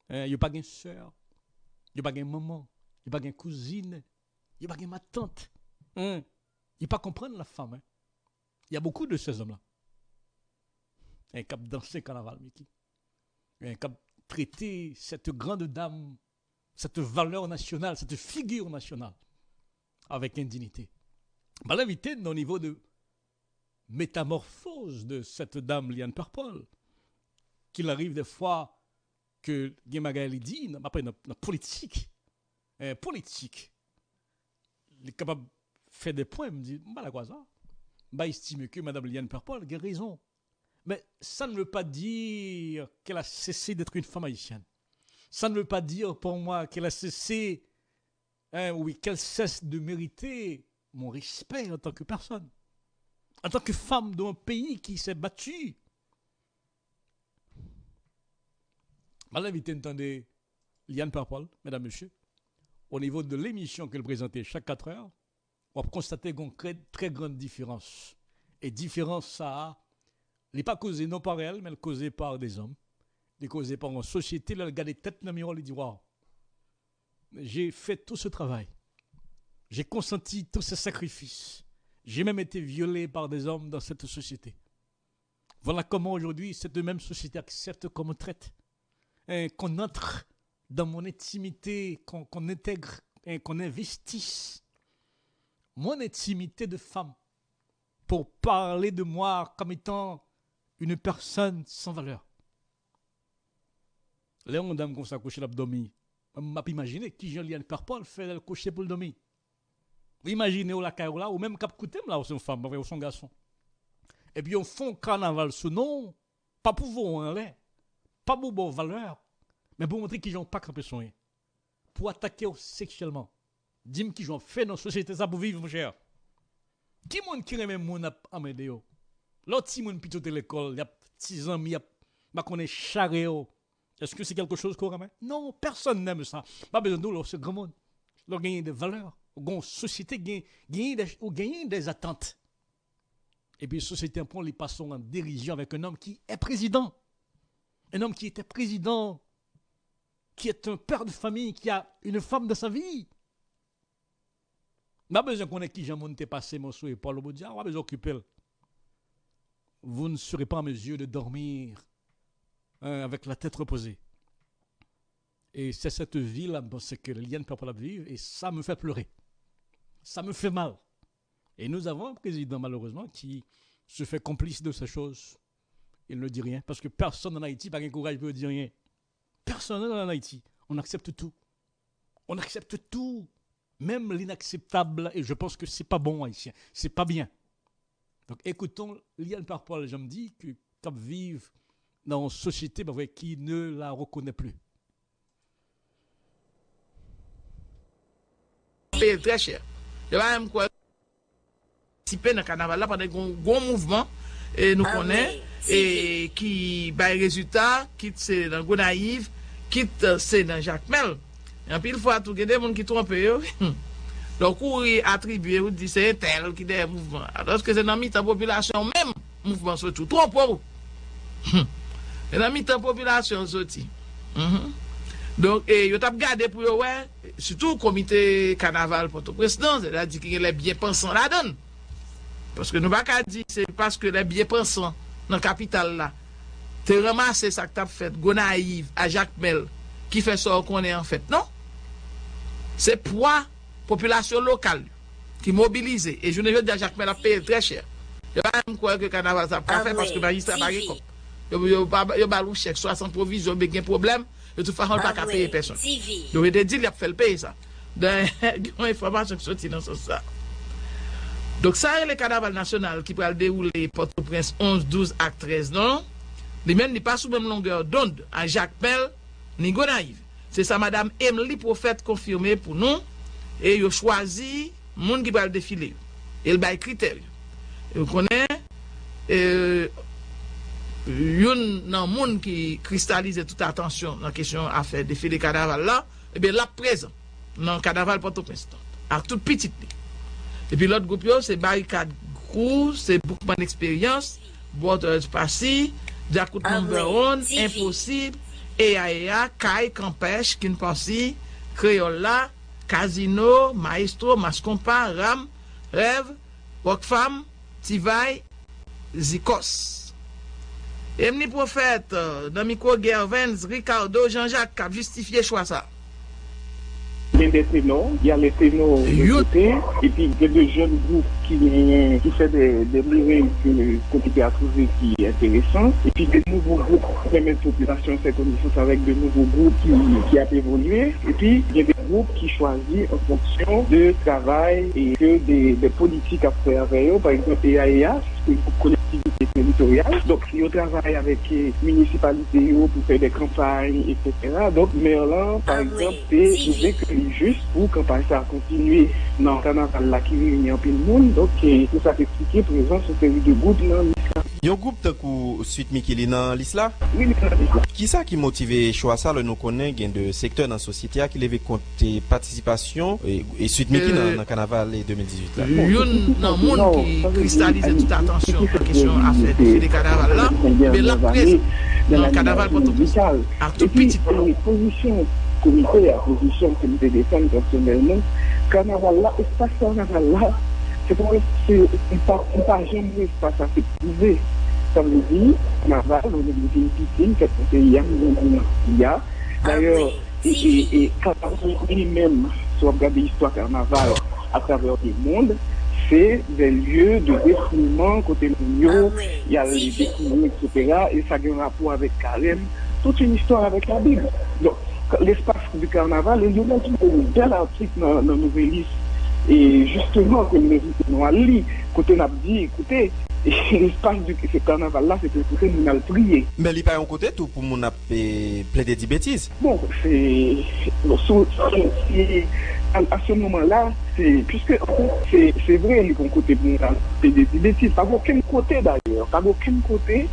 Hein, il n'y a pas une soeur, il n'y a pas une maman, il n'y a pas une cousine, il n'y a pas ma tante. Il ne pas comprendre la femme. Hein. Il y a beaucoup de ces hommes-là. Un cap danser carnaval, Mickey. Un cap traiter cette grande dame, cette valeur nationale, cette figure nationale avec indignité. Bah, l'invité au niveau de métamorphose de cette dame Liane Purple, qu'il arrive des fois que Guémagali dit, après la politique, euh, politique, il est capable de faire des points, me dit, bah la quoi ça Bah estime que Madame Liane Purple a raison. Mais ça ne veut pas dire qu'elle a cessé d'être une femme haïtienne. Ça ne veut pas dire pour moi qu'elle a cessé, hein, oui, qu'elle cesse de mériter mon respect en tant que personne, en tant que femme d'un pays qui s'est battu. Je l'invité entendez Liane Parpol, mesdames, messieurs, au niveau de l'émission qu'elle présentait chaque 4 heures, on a constaté une très grande différence. Et différence, ça, n'est pas causé non par elle, mais causée par des hommes, est causée par une société, elle regarde les têtes dans le miroir, elle dit Waouh, j'ai fait tout ce travail. J'ai consenti tous ces sacrifices. J'ai même été violé par des hommes dans cette société. Voilà comment aujourd'hui cette même société accepte qu'on me traite, hein, qu'on entre dans mon intimité, qu'on intègre, hein, qu'on investisse mon intimité de femme pour parler de moi comme étant une personne sans valeur. Léon dame comme ça coucher l'abdomen. m'a imaginé qui Jean-Liane Paul fait le coucher pour le. Imaginez la caille là, ou même cap coutem là, ou son femme, ou son garçon. Et puis on font carnaval sous nom, pas pour vous en l'air, pas pour vos valeurs, mais pour montrer qu'ils n'ont pas campé son Pour attaquer sexuellement. Dis-moi qu'ils ont fait dans la société ça pour vivre, mon cher. Qui monde qui aime mon à m'aider L'autre si mon plutôt de l'école, y a 6 ans, il y a ma connaît charréo. Est-ce que c'est quelque chose qu'on aime Non, personne n'aime ça. Pas besoin de nous, c'est grand monde. Leur gagner des valeurs une société gagne des, des attentes. Et puis, société point, les passons en dérision avec un homme qui est président. Un homme qui était président, qui est un père de famille, qui a une femme de sa vie. Pas besoin qu'on ait qui passé mon souhait Paul Boudia, on va besoin d'occuper. Vous ne serez pas en mesure de dormir hein, avec la tête reposée. Et c'est cette vie-là, c'est que les liens ne peuvent pas la vivre, et ça me fait pleurer ça me fait mal. Et nous avons un président, malheureusement, qui se fait complice de ces choses. Il ne dit rien, parce que personne en Haïti n'a le courage de dire rien. Personne en Haïti. On accepte tout. On accepte tout. Même l'inacceptable, et je pense que c'est pas bon haïtien. C'est pas bien. Donc écoutons Liane Parpol, je me dis que quand vivent dans une société bah, qui ne la reconnaît plus. très cher. Je va même quoi participer dans le carnaval là pendant un gros mouvement et nous ah e ki bay rezultat, kit se nan go naiv, kit se nan jakmel. An pil fwa tou gede moun ki trompe yo. Donk ou atribuye ou di se tel ki de mouvman. Adoske se nan mi tan populasyon mèm mouvman soti ou trompe ou. Se nan mi tan populasyon soti. Mm -hmm. Donk e, yo tap gade pou yo wè, sütou komite kanaval Porto-Prestan, se la di ki gen le bie pensan la don. Paske nou baka di, se paske le bie pensan nan kapital la, te remase sak tap fet, gona aiv, a jakmel, ki fe sor konen an fet, non? Se pwa, populasyon lokal, ki mobilize, e jounen joun di a jakmel ap peye tre chè. Yo pa m kouye ke kanaval sa ah pa fe, paske magistra pa rekop. Yo balou chèk, 60 provis, yo be gen problem, yo tou fahan pa ah ka peye person. Yo ve de di li ap fel peye sa. Dan, yon informasyon ki soti nan sos sa. Dok sa re le kadaval nasyonal ki pral deroule Port-au-Prince 11, 12 ak 13 nan, li men ni pa sou mèm longeur dond a Jacques Pell ni Gonaive. Se sa madame Emily profet konfirme pou nou, e yo chwazi moun ki pral defile. El bay kriter yo. Yo konen, e, yon nan moun ki kristalize tout atensyon nan kesyon afe defile kadaval la, ebe la prezen nan kadaval Port-au-Prince. Ak tout pitit li. Epi lot goup yo, se Barikad Grou, se Boukman Experience, Borders Pasi, Diakout Moumberon, Imposib, EAEA, Kai, Kampesh, Kinpansi, Creola, Casino, Maestro, Maskompa, Ram, Rev, Wokfam, Tivay, Zikos. Emni profet, euh, Namiko Gervens, Ricardo, Jean-Jacques, kap justifiye chwa sa. Il y a des ténors, il y a les ténors de côté, et puis il y a des jeunes groupes qui, qui font des, des que comité a trouvé qui est intéressant, et puis des nouveaux groupes qui permettent la population faire connaissance avec de nouveaux groupes qui, qui a évolué, et puis il y a des groupes qui choisissent en fonction de travail et que des, des politiques à faire. Avec eux, par exemple EAEA, c'est une collectivités territoriales. Donc, si on travaille avec les municipalités pour faire des campagnes, etc. Donc, Merlan, par ah, exemple, oui. c'est oui. que juste pour que campagne ça continue dans le canal qui réunit un peu le monde. Donc, pour ça expliquer présence sur série de groupes dans Yon goup te kou suite Mikili nan lis la? Oui, nan lis la. Ki sa ki motive chwa sa le nou konen gen de sektor nan sosyete a ki leve konti patisipasyon e, e suite Mikili euh, nan, nan kanaval 2018 e la? Euh, yon nan moun ki kristalize tout atensyon an kesyon afe de kanaval la, be la prez nan kanaval poton. A tout petit pou. Pozisyon komite, a pozisyon komite de fèm personelman, kanaval la, espas kanaval la, c'est pour c'est pas jamais espace à se prouver. Ça veut dire, Naval, on est une piscine, qui est il y a. D'ailleurs, et quand on lui-même, si on regarde l'histoire carnaval à travers le monde, c'est des lieux de défoulement côté l'Union, il y a les défoulements, etc. Et ça a un rapport avec Carême, toute une histoire avec la Bible. Donc, l'espace du carnaval, il y a un bel article dans la nouvelle liste Et justement, comme nous avons dit, côté n'a dit, écoutez, l'espace du ce carnaval-là, c'est pour ça nous avons prié. Mais il n'y a pas un côté tout pour nous euh, plaider des bêtises. Bon, c'est. À ce moment-là, puisque c'est vrai, il y a un bon côté pour nous plaider des bêtises. Pas aucun côté d'ailleurs, pas aucun côté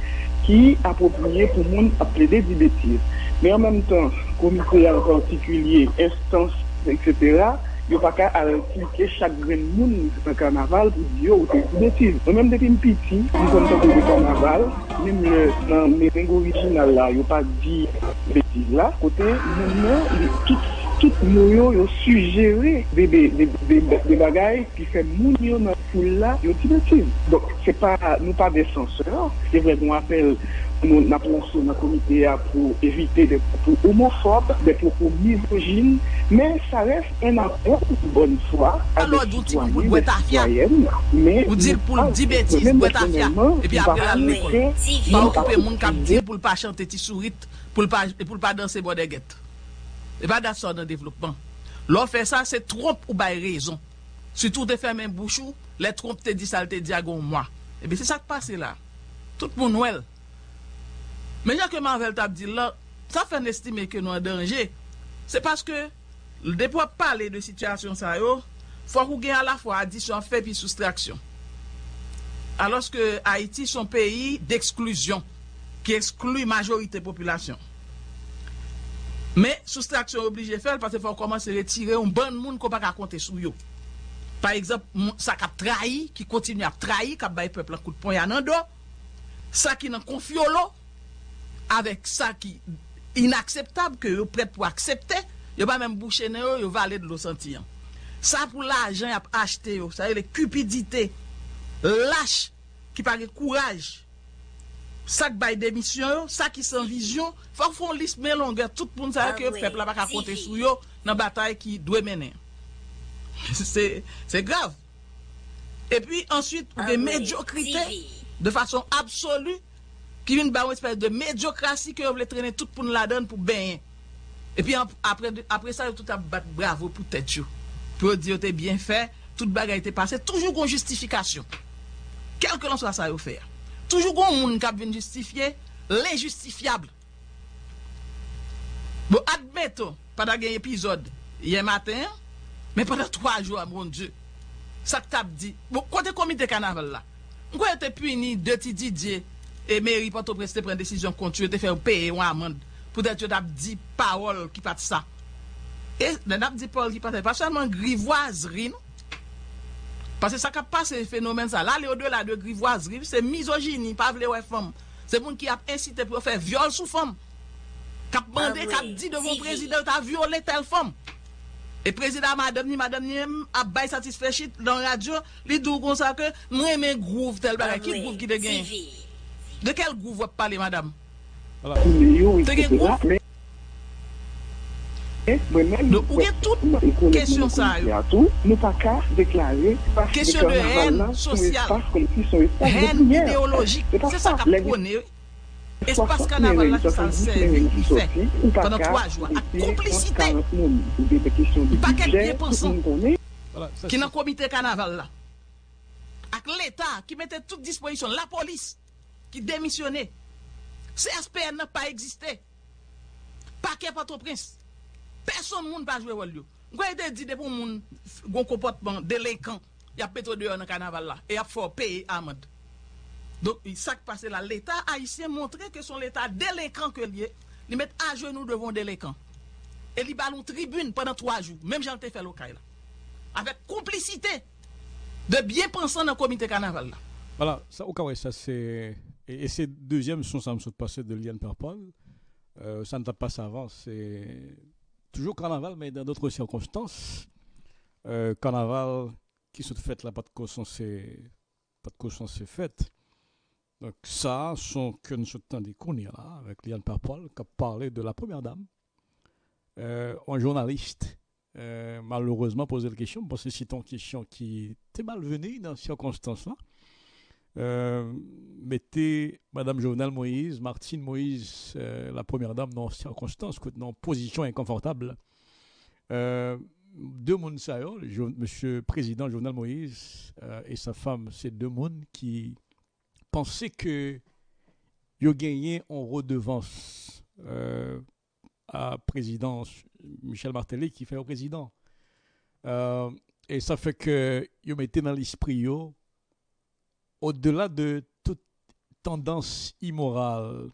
qui approprié pour nous plaider des bêtises. Mais en même temps, comité en particulier, instance, etc., yo pa ka aranti chak gren moun se pa karnaval pou diyo ou te kou betil. Mwen mèm depi mpiti, mwen kon ton kou de karnaval, mèm le nan mè rengo orijinal la, yo pa di betil la, kote mwen mèm li tout, tout moun yo yo sugere de, de, de, de bagay ki fe moun yo nan foul la yo ti betil. Dok, bon, se pa, nou pa de senseur, se vre mwen apel nou nan pronson nan komite a pou evite de propos homophobe, de propos misogine, men sa res en apon bonne fwa alor douti pou bwet afya ou dil pou di betis bwet afya epi apre la mwen pa okupe moun kap dil pou lpa chante ti sourit pou lpa danse bode get e pa da so nan devlopman lor fe sa se tromp ou bay rezon sutou te fe men bouchou le tromp te di salte diagon mwa epi se sa kpase la tout moun wel Men jan ke Marvel tap di la, sa fèn estime ke nou an denje, se paske depo pale de situasyon sa yo, fwa kou gen a la fwa adisyon fè pi soustraksyon. Aloske Haiti son peyi d'eksklusyon, ki eksklui majorite populasyon. Men, soustraksyon oblige fèl, patè fò komanse retire un ban moun ko pa kakonte sou yo. Par exemple, sa kap trahi, ki kontinu ap trahi, kap baye pepl an kout pon yanan do, sa ki nan konfyo lo, avèk sa ki inakseptab ke yo prèt pou akseptè, yo pa mèm bouchè nè yo, yo valè de lo sentiyan. Sa pou la ajan ap achete yo, sa yo le kupidite, lâche, ki pare kouraj, sa ki bay demisyon yo, sa ki san vizyon, fòk fòn lis mè longè, tout pou nou sa yo ki yo pepl ap akonte sou yo nan batay ki dwe menè. Se grav. E pi answit, ou de mediokrite, de fason absolu, Ki vin ba ou espèse de mediokrasi ki yo vle trene tout pou nou la don pou benyen. E pi apre, apre sa yo tout ap bat bravo pou tèt yo. Pou yo di yo te bien fè, tout bagay te pase, toujou kon justifikasyon. Kelke lan sa sa yo fè. Toujou kon moun kap vin justifiye, lè justifiable. Bo admeto, padan gen epizod, yè matin, men padan 3 jou a moun djè, sak tap di, bo kote komite kanavel la, mwen kote puni, deti didye, e meri pato preste pren desisyon kontu, te fè ou peye ou amand, pou det yo dap di parol ki pat sa. E dap di parol ki pat sa, pa chanman grivoazri nou. Pase sa kap pa se fenomen sa. La le o de la de grivoazri, se mizogini, pa vle wè e fom Se moun ki ap insite pou fè viol sou fom Kap ah mande, kap di devon prezident a viole tel fom E prezident madame ni madame ni m ap bay satisfechit nan radyo, li dou kon sa ke mwen men grouv tel bagay. Ki ah grouv ki te genye? De kel gouv wap pale, madame? De gen gouv? Donc, ou gen tout kèsyon sa yo? Kèsyon de hèn sosyal, hèn ideologik, se sa kap kone yo. Espas kanaval la ki san servi ki fe Panan 3 jwa A komplicite Paket bien pensan Ki nan komite kanaval la Ak l'Etat ki mette tout disponisyon La polis Ki demisyone Se SPN nan pa egziste Pa ke pato prins Person moun pa jwe wòl yo. Gwen te di de pou moun gwen kompotman delekan, ya petro deyo nan kanaval la, e ap fò peye amad. Donk, sak pase la, l'Etat a yisi montre ke son l'Etat delekan ke liye, li met a jwe nou devon delekan. E li balon tribune pwennan 3 jou, menm jan te fè lokay la. Avek komplicite de bien pensan nan komite kanaval la. Wala, sa ou kawè sa se, e se dezyem son sa msot pase de liyan perpon, sa nta pas avan, se... toujours carnaval, mais dans d'autres circonstances. Euh, carnaval qui se fait là, pas de caution, c'est pas c'est fait. Donc ça, sont que nous sommes des là, avec Liane Parpol, qui a parlé de la première dame. Euh, un journaliste, euh, malheureusement, posé la question, parce que c'est une question qui était malvenue dans ces circonstances-là. Euh, mettez Madame Jovenel Moïse, Martine Moïse, euh, la première dame, dans circonstances, dans position inconfortable. Euh, deux mondes, Monsieur le Président Jovenel Moïse et sa femme, c'est deux mondes qui pensaient que ils gagné en redevance à président Michel Martelly qui fait au président. et ça fait que ils mettaient dans l'esprit au-delà de toute tendance immorale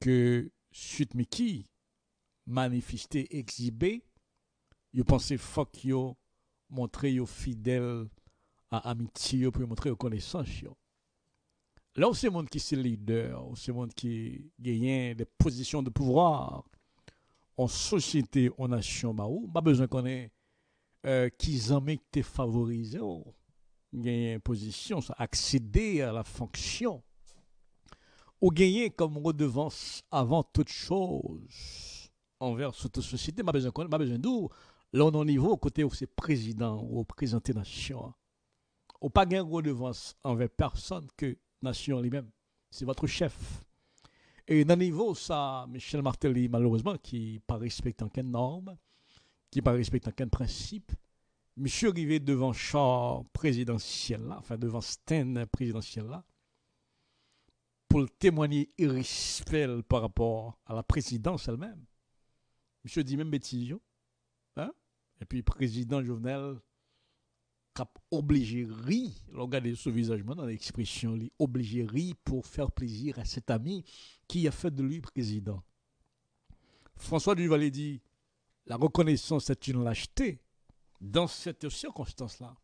que Sutmiki manifestait, exhibait, je pensais fuck yo, montrer yo fidèle à amitié, pour montrer yo connaissance yo. Là, c'est monde qui est leader, c'est monde qui gagne des positions de pouvoir en société, en nation, bah, pas besoin qu'on ait euh, qui en te favorisé. Oh gagner position, accéder à la fonction, ou gagner comme redevance avant toute chose envers cette société, pas besoin pas besoin d'où, là on niveau côté où c'est président ou représenté nation. Ou pas gagner redevance envers personne que nation lui-même. C'est votre chef. Et le niveau, ça, Michel Martelly, malheureusement, qui pas respecte aucune norme, qui pas respecte aucun principe, Monsieur arrivé devant char présidentiel là, enfin devant stand présidentiel là, pour témoigner irrespect par rapport à la présidence elle-même. Monsieur dit même bêtise, hein? Et puis président Jovenel a obligé ri, regardez ce visage dans l'expression, obligé ri pour faire plaisir à cet ami qui a fait de lui président. François Duvalier dit, la reconnaissance est une lâcheté dans cette circonstance-là,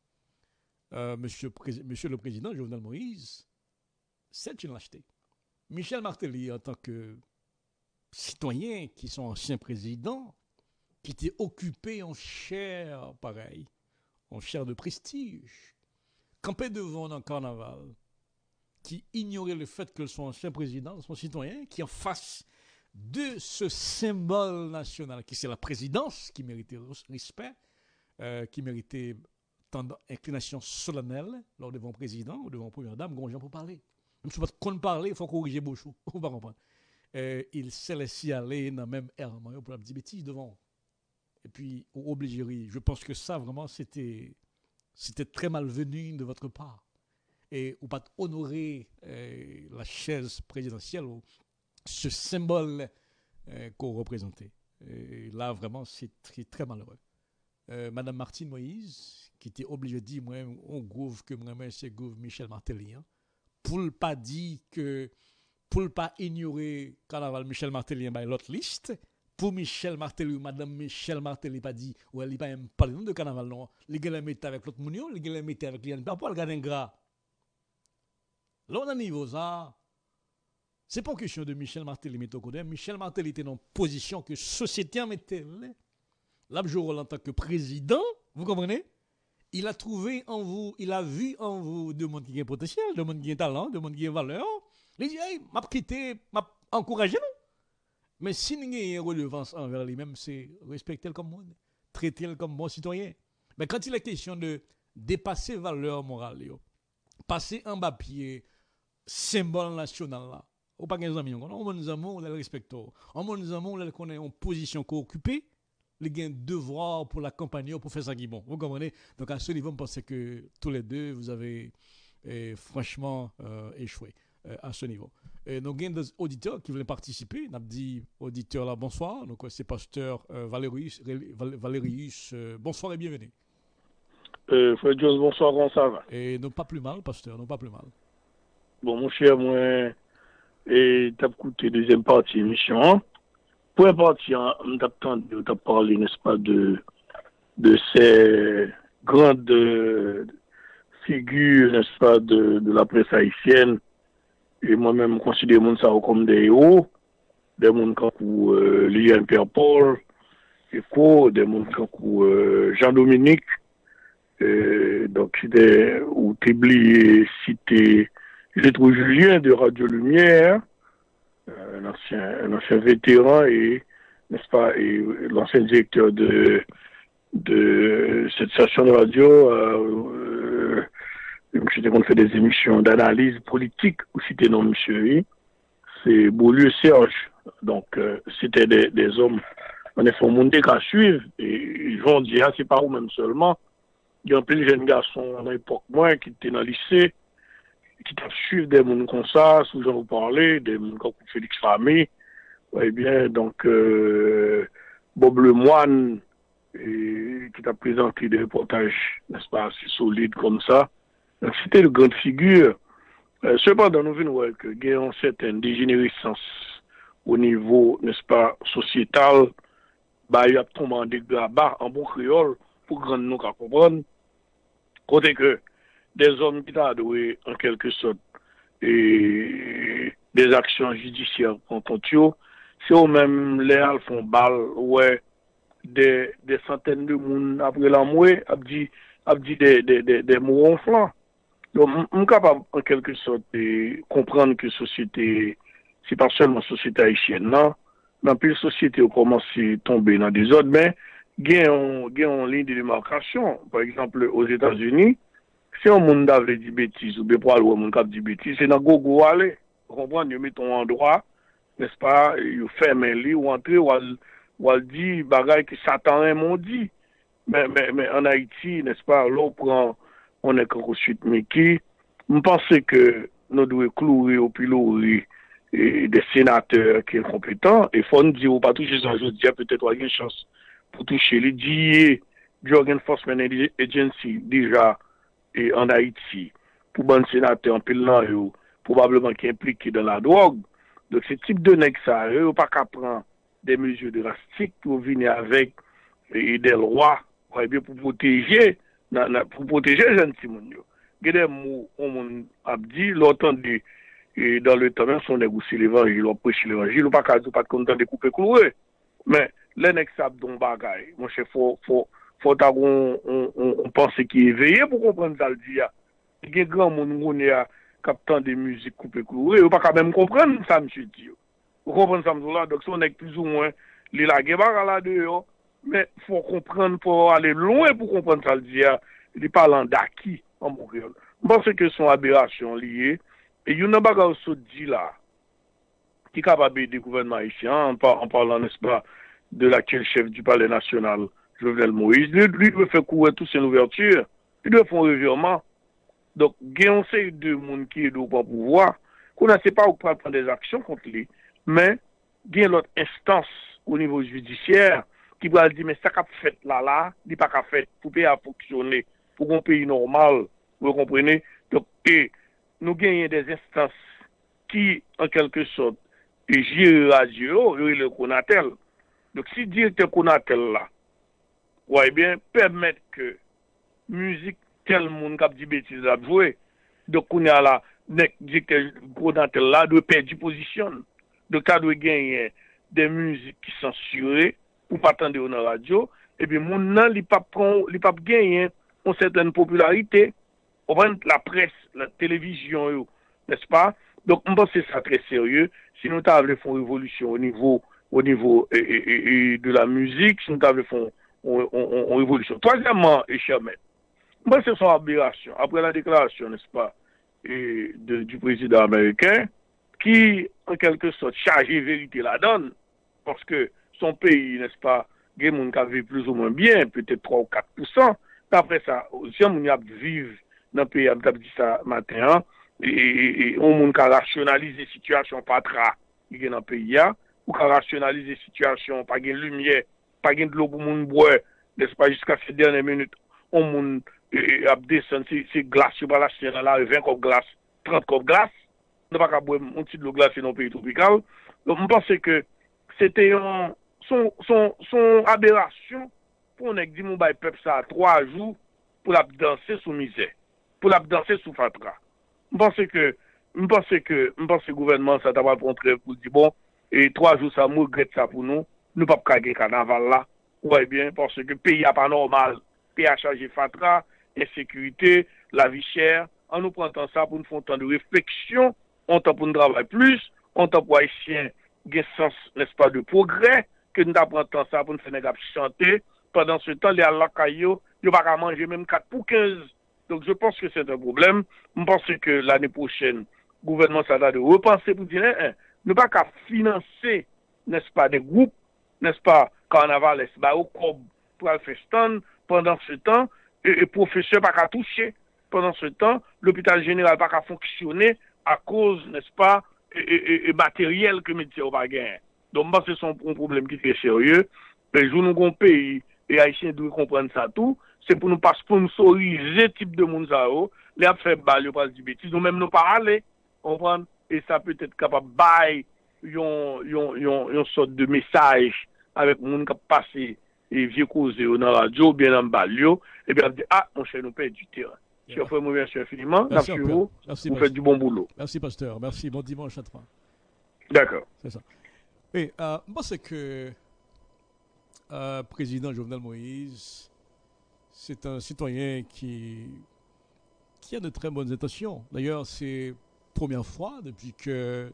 euh, monsieur, monsieur, le Président Jovenel Moïse, c'est une lâcheté. Michel Martelly, en tant que citoyen qui sont anciens présidents, qui étaient occupés en chair, pareil, en chair de prestige, campé devant un carnaval, qui ignorait le fait que son ancien président, son citoyen, qui en face de ce symbole national, qui c'est la présidence, qui méritait respect, euh, qui méritait inclination solennelle lors devant le président ou devant la première dame, gens pour parler. Même si on ne parler, il faut corriger Bouchou. On va comprendre. Euh, il s'est laissé aller dans même air pour petite bêtise devant. Et puis, obligé. Je pense que ça, vraiment, c'était, c'était très malvenu de votre part. Et ou pas honorer euh, la chaise présidentielle, ou ce symbole qu'on représentait. Là, vraiment, c'est très malheureux. Madame Martine Moïse, qui était obligée de dire, moi, on gouve que moi, c'est gouve Michel Martelly, hein, pour ne pas dire que pour ne pas ignorer carnaval Michel Martelly by l'autre liste, pour Michel Martelly Madame Michel Martelly pas dit, ou elle n'est pas parlé de carnaval, non. Les gars mettent avec l'autre mounion, les gars mettent avec l'Yann, pas pour le garder gras. Là, on a niveau ça. C'est pas question de Michel Martelly, mais Michel Martelly était dans une position que société en mettait jour en tant que président, vous comprenez? Il a trouvé en vous, il a vu en vous de monde qui a potentiel, de monde qui a talent, de monde qui a valeur. Il dit, hey, m'a quitté, m'a encouragé, non? Mais si nous avons une relevance envers lui-même, c'est respecter le comme monde, traiter le comme bon citoyen. Mais quand il est question de dépasser valeur morale, passer en bas pied, symbole national là, ou pas des amis, on nous amis, on le respecte. On nous amis, on connaît en position qu'on occupe, les un devoir pour l'accompagner, pour faire ça qui bon. Vous comprenez? Donc à ce niveau, je pense que tous les deux, vous avez eh, franchement euh, échoué. Euh, à ce niveau. Et nous avons des auditeurs qui veulent participer. Nous avons dit auditeur là, bonsoir. Donc, c'est pasteur euh, Valérius. Valérius euh, bonsoir et bienvenue. Euh, Frère Jones, bonsoir, comment ça va? Et non pas plus mal, pasteur, non pas plus mal. Bon, mon cher, moi, et t'as écouté deuxième partie de Première partie, on t'a parlé, n'est-ce pas, de, de ces grandes figures, n'est-ce pas, de, de la presse haïtienne. Et moi-même, je considère ça comme des héros, des gens comme euh, Lian Pierre-Paul, Eco, des gens comme euh, Jean-Dominique, euh, donc c'était, ou t'oublies cité, j'ai trouvé Julien de Radio Lumière, euh, un ancien, un ancien vétéran et, n'est-ce pas, et l'ancien directeur de, de cette station de radio, euh, Monsieur qu'on fait des émissions d'analyse politique, ou c'était non monsieur, c'est Beaulieu Serge. Donc, euh, c'était des, des, hommes, on est monde qu'à suivre, et ils vont dire, ah, c'est pas vous-même seulement. Il y a un peu de jeunes garçons à l'époque, moi, qui étaient dans le lycée, qui t'ont suivi des gens comme ça, sous j'en vous parlais, des gens comme Félix Famé. Eh bien, donc, euh, Bob Lemoine, et, qui t'a présenté des reportages, n'est-ce pas, assez solides comme ça. C'était une grande figure. Euh, cependant, nous venons voir qu'il y certaine dégénérescence au niveau, n'est-ce pas, sociétal. Bah, il y a tombé en dégâts en bon créole, pour grand nous comprendre. Côté que des hommes qui t'adoué en quelque sorte et des actions judiciaires contre eux, c'est eux-mêmes les font balle, ouais, des, des centaines de monde après la mouée, a dit, a dit des, des, des, des mots ronflants. Donc, on est capable, en quelque sorte, de comprendre que société, c'est pas seulement société haïtienne, non, dans plus société, on commence à tomber dans des autres, mais, il y a une ligne de démarcation. Par exemple, aux États-Unis, Se yon moun davle di betis ou be pral wè moun kap di betis, se nan go go wale, kompran, yo meton an doa, nespa, yo fermen li ou antre, wal di bagay ki satan ren moun di. Men, men, men, an Haiti, nespa, lò pran, on ek anko suite meki, mpense ke nou dwe klouri ou pilouri e, de senateur ki el kompetan, e fon di ou pa touche san jodi, a petet wak gen chans pou touche li diye, Jorgen Forceman Agency, dija, e an Haiti pou ban senate an pil nan yo probableman ki implike dan la drog. Dok se tip de nek sa, yo pa ka pran de mezyo drastik pou vini avek e del roi pou proteje pou proteje jen si moun yo. Gede mou, on moun ap di, l'otan di, e dan le tamen son neg ou si l'evangil, ou preche l'evangil, ou pa ka zou pat kontan de koupe kouwe. Men, le nek sa ap don bagay, mwen se fò, fò, fòt ak on panse ki eveye pou kompren zal di ya. Gen gran moun moun ya kapten de müzik koupe koure, yo pa ka mèm kompren sa msè di yo. Yo kompren sa msè la, dok son ek plus ou mwen li la gebar ala de yo, men fò kompren pou ale loun pou kompren zal di ya, li palan da ki an moun kreol. Mpense ke son aberasyon liye, e yon nan baga ou so di la, ki kapabe de gouvernement isyan, an parlan, nespa, de l'aktuel chef du palais national, Jovenel Moïse, lui dwe fè kouè tout sen ouverture, li dwe fon revirman. Dok gen yon se yon de moun ki yon do pan pouvoi, kon an se pa ou pral pran des aksyon kont li, men gen lot instans ou nivou judisyèr ki pral di men sa kap fèt la la, di pa kap fèt pou pe a foksyonè, pou kon peyi normal, pou komprene. Dok e nou gen yon des instans ki an kelke sot e jir a jiro, yon yon konatel. Dok si direkte konatel la, wè bien, permèt ke müzik tel moun kap di betiz la bjouè, do ya la, nek dikte kou nan tel la, dwe perdi pozisyon. Do ka dwe genye de müzik ki sensurè, ou patande ou nan radyo, epi moun nan li pap, pron, li pap genye ou seten popularite, ou ven la pres, la televizyon yo, nespa? Donk mba se sa tre serye, si nou ta avle fon revolusyon ou nivou, ou nivou e, e, e, de la muzik, si nou ta avle fon on revolution. Troisièmement, et chèrement, moi, c'est son aberration. Après la déclaration, n'est-ce pas, et de, du président américain, qui, en quelque sorte, chargé vérité la donne, parce que son pays, n'est-ce pas, gen moun ka vive plus ou mwen bien, peut-être 3 ou 4%, apre sa, si an moun ap vive nan peyi ap tap di sa maten an, e an moun ka rasyonalize situasyon patra gen nan peyi ya, ou ka rasyonalize situasyon pa gen lumiye pa gen dlo pou moun bwe, despa, jiska se dene minute, on moun e, e ap desen, si, si glas yo bala chen la, 20 kop glas, 30 kop glas, nou pa ka bwe moun ti dlo glas se nou peyi tropikal. Don moun pense ke, se te yon, son, son, son aberasyon, pou nek di moun bay pep sa 3 jou, pou lap danse sou mizè, pou lap danse sou fatra. Moun pense ke, Mwen panse ke, mwen panse gouvernement sa tabal pon trev pou di bon, e 3 jou sa mou gret sa pou nou, nou pap kage kanaval la, wè bien, porsè ke peyi apanormal, peyi a chaje fatra, esekurite, la vi chèr, an nou prantan sa pou nou fontan de refleksyon, an tan pou nou dravay plus, an tan pou a esyen gen sens l'espa de progrè, ke nou ta prantan sa pou nou fenegap chante, pendant se tan li al lakay yo, yo baka manje menm 4 pou 15. Donc je pense que c'est un problème. Je pense que l'année prochaine, le gouvernement s'attend de repenser pour dire, eh, ne pas qu'à financer, n'est-ce pas, des groupes nespa, karnaval esba ou kob pral festan, pendant se tan, e profeseur pa ka touche, pendant se tan, l'hôpital general pa ka fonksyonne, a koz, nespa, e materyel ke medisye ou pa gen. Don ba se son problem ki tre serye, pe joun nou kon peyi, e Haitien dwe komprende sa tou, se pou nou pa sponsorize tip de moun sa ou, oh. le ap fe bal yo pal di betis, nou menm nou pa ale, komprende, e sa peut ete kapab bay yon, yon, yon, yon sot de mesaj avec monde qui passé et vieux causé dans la radio, bien en balio, et bien, dit, ah, mon cher, nous perdons du terrain. Cher frère, moi, merci infiniment. Merci, vous. Merci, vous faites du bon boulot. Merci, pasteur. Merci. Bon dimanche à toi. D'accord. C'est ça. Oui, euh, moi, c'est que euh, président Jovenel Moïse, c'est un citoyen qui, qui a de très bonnes intentions. D'ailleurs, c'est la première fois depuis que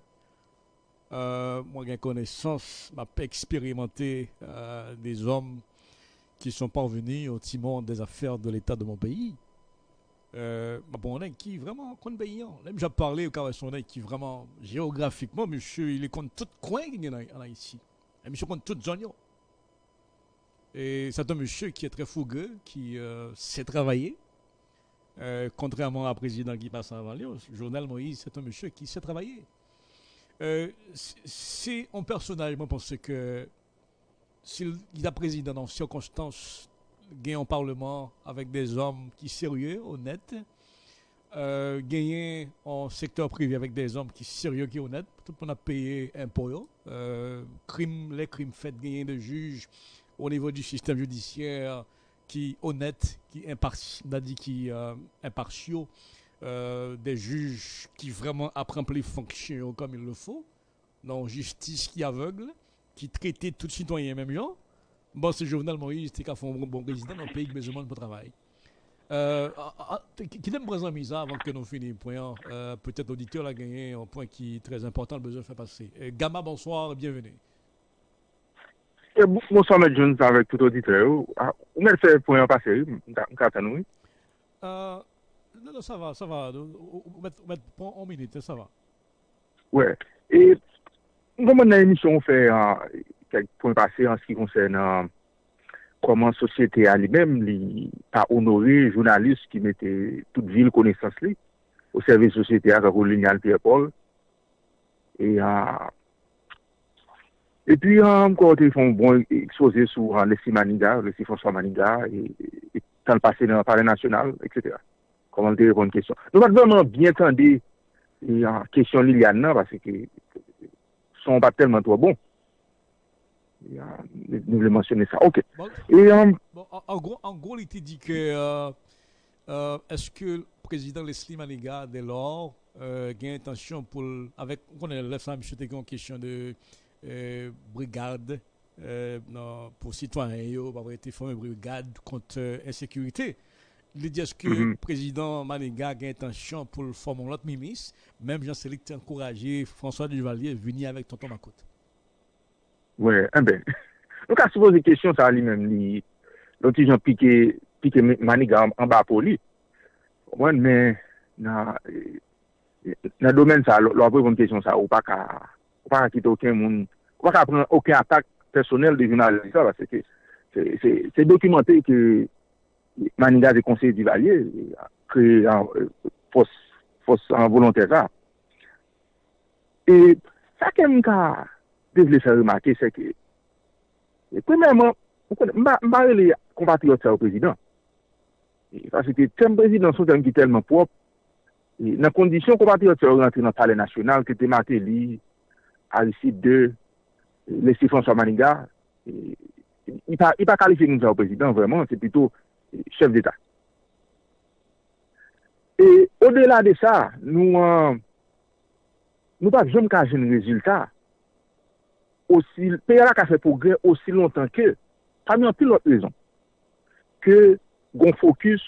euh, moi, j'ai connaissance, m'a expérimenté euh, des hommes qui sont parvenus au timon des affaires de l'État de mon pays. Euh, bon, on qui vraiment? Paysan. Même j'ai parlé au cas qui vraiment? Géographiquement, monsieur, il est contre tout coin en ici. Et monsieur compte toute zone. Et c'est un monsieur qui est très fougueux, qui euh, sait travailler. Contrairement à président qui passe avant lui, Journal Moïse, c'est un monsieur qui sait travailler. Euh, c'est un personnage, moi, pense que s'il a président dans circonstances, gagné en parlement avec des hommes qui sérieux, honnêtes, euh, en secteur privé avec des hommes qui sérieux, qui honnêtes, tout le monde a payé impôts, euh, les crimes faits, gagner de juges au niveau du système judiciaire qui honnête, qui dit qui euh, impartiaux, euh, des juges qui vraiment apprennent les fonctions comme il le faut, non justice qui aveugle qui traitait tout citoyen même gens. Bon, c'est Jovenel Moïse qui a fait un bon président dans le pays qui besoin de travail. Euh, ah, ah, qui t'aime présent Misa avant que nous finissions euh, Peut-être auditeur a gagné un point qui est très important, le besoin de faire passer. Euh, Gamma, bonsoir, bienvenue. Eh, bonsoir, M. Jones, avec tout auditeur. Ou mè fait point passer, nous euh, Non, non, ça va, ça va. On met en minute, ça va. Ouais. Et, comme on a une émission, on fait quelques points passés en ce qui concerne koman sosyete a li mem li pa onore jounalist ki mette tout vil konesans li ou serve sosyete a kakou linyal Pierre Paul e e pi an kote yon bon expose sou an lesi maniga lesi François Maniga e tan pase nan pare nasyonal etc koman te repon kèsyon. Nou pat vèman bien tande euh, kèsyon li lian nan, parce ki son pat telman to bon. Euh, nou vle mensyonne sa. Ok. Euh, en gros, li te di ke eske prezident Leslie Maniga de lor gen intansyon pou avèk, konen lè flan, msye te kon kèsyon de brigade pou sitwanyen yo, pa vè te fòmè brigade kont insekurite. Li di eske mm -hmm. prezident Maniga gen tansyon pou l formon lot mimis, menm jan selik te ankoraje François Duvalier vini avèk tonton Makout. Ouè, ouais, en ben, nou ka souvo zi kesyon sa li menm li, lonti jan pike, pike Maniga an, an ba pou li. Ouwen men, nan, nan domen sa, lò apre kon kesyon sa, ou pa ka, ou pa ka kite oken moun, ou pa ka pren oken atak personel de jounalisa, se dokumentè ke Maniga de konsey di valye, kre fos an volontera. E sa kem ka devle se remake se ke, premèman, mba rele kompatriot sa ou prezident. Fase ke tem prezident sou tem ki telman prop, nan kondisyon kompatriot sa ou rentre nan pale nasyonal, ke te mate li, Aristide 2, lesi François Maniga, i pa kalife nou sa ou prezident, vreman, se pito chef d'État. Et au-delà de ça, nous euh, nous pas jamais qu'à un résultat aussi pays a fait progrès aussi longtemps que parmi en pile l'autre raison que gon focus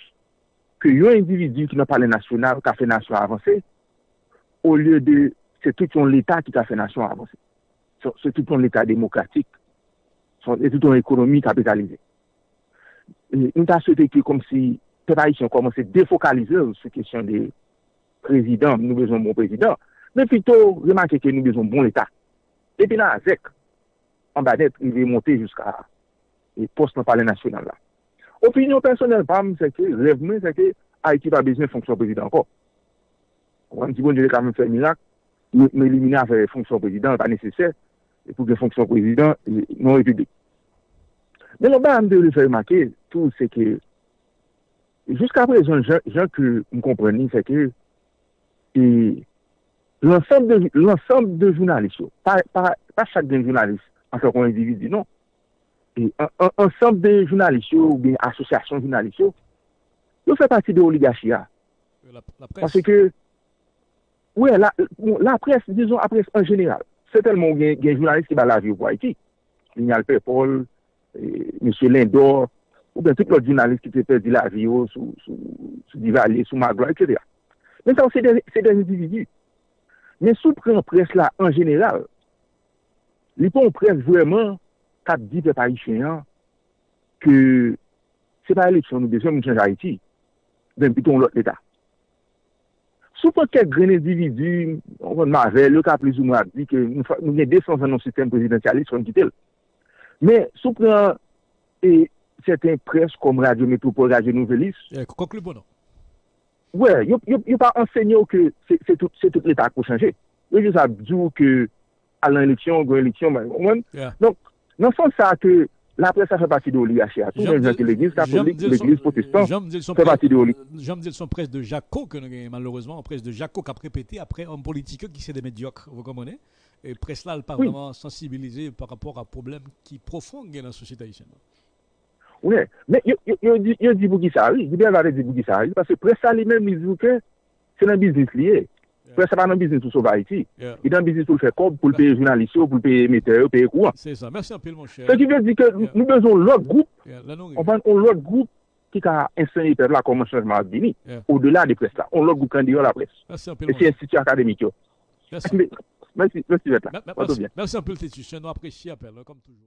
que un individu qui n'a pas les national qui a fait nation avancer au lieu de c'est tout l'État qui a fait nation avancer. C'est tout l'État démocratique. C'est tout l'économie capitalisée. nou ta sote ki kom si te pa yon komanse defokalize se kesyon de prezident, nou bezon bon prezident, men pito remanke ke nou bezon bon l'Etat. Epi nan a zek, an ba net, yon ve monte jiska post nan pale nasyonal la. Opinyon personel pam, se ke revmen, se ke a ekip a bezon fonksyon prezident anko. Wan ti bon jere kamen fè minak, me elimine a fè fonksyon prezident, pa nesesè, pou ke fonksyon prezident, non republik. Men an ba an de le fè remanke, tou, se ke, jiska prezon, jan ke m kompreni, se ke, e, l'ensemble de jounalist yo, pa chak den jounalist, an se kon individu, non, e, ensemble de jounalist yo, ou bien asosyasyon jounalist yo, yo fè pati de oligachia. Euh, la presse. Parce que, ouais, la, la presse, disons la presse en général, c'est tellement gen journaliste qui va la vie ou pour Haïti. Lignal Pépol, M. Lindor, ou ben tout lot jounalist ki te perdi la vi yo sou, sou, sou Divalier, sou Magloire, etc. Men sa ou se de individu. Men sou pren pres la en general, li pon pres vweman kap di pe Parisien ke se pa eleksyon nou besyon moun chanj Haiti, ben piton lot l'Etat. Sou pa kek gren individu, on kon mavel, yo kap lezou mwa di ke nou gen desans anon sistem prezidentialist kon kitel. Men sou pren e seten pres kom Radio Metropole, Radio Nouvelis. Konklu bono. Wè, yon pa ensegnyo ke se tout l'Etat pou chanje. Yon jous ap djou ke alan eleksyon, gwen eleksyon, mwen. Non son sa ke la presa fè pati de oligache a. Tout mwen jen ke l'Eglise katolik, l'Eglise protestant, fè pati de oligache. Jom dil son pres de Jaco, malourezman, pres de Jaco ka prepete apre an politike ki se de medyok, vou komone. Pres la l'parlement sensibilize par rapport a problem ki profon gen la sosyete aïsien. Ouè, men yo di bou ki sa ri, Gilbert Vade di bou ki sa ri, parce presa li men mizou ke, se nan biznis liye. Presa pa nan biznis ou sova iti. I nan biznis pou l'fè kob, pou l'peye jounalisyon, pou l'peye meteor, pou l'peye kouan. Se sa, mersi anpil mon chè. Se ki ve di ke nou bezon lòt goup, on lòt goup ki ka ensenye per la koman chanjman ap dini, yeah. ou de la de pres la, on lòt goup kandiyo la pres. Mersi anpil mon chè. E si institut akademik yo. Mersi, mersi vet la. Mersi anpil titi, chè nou apresye apel, kom toujou.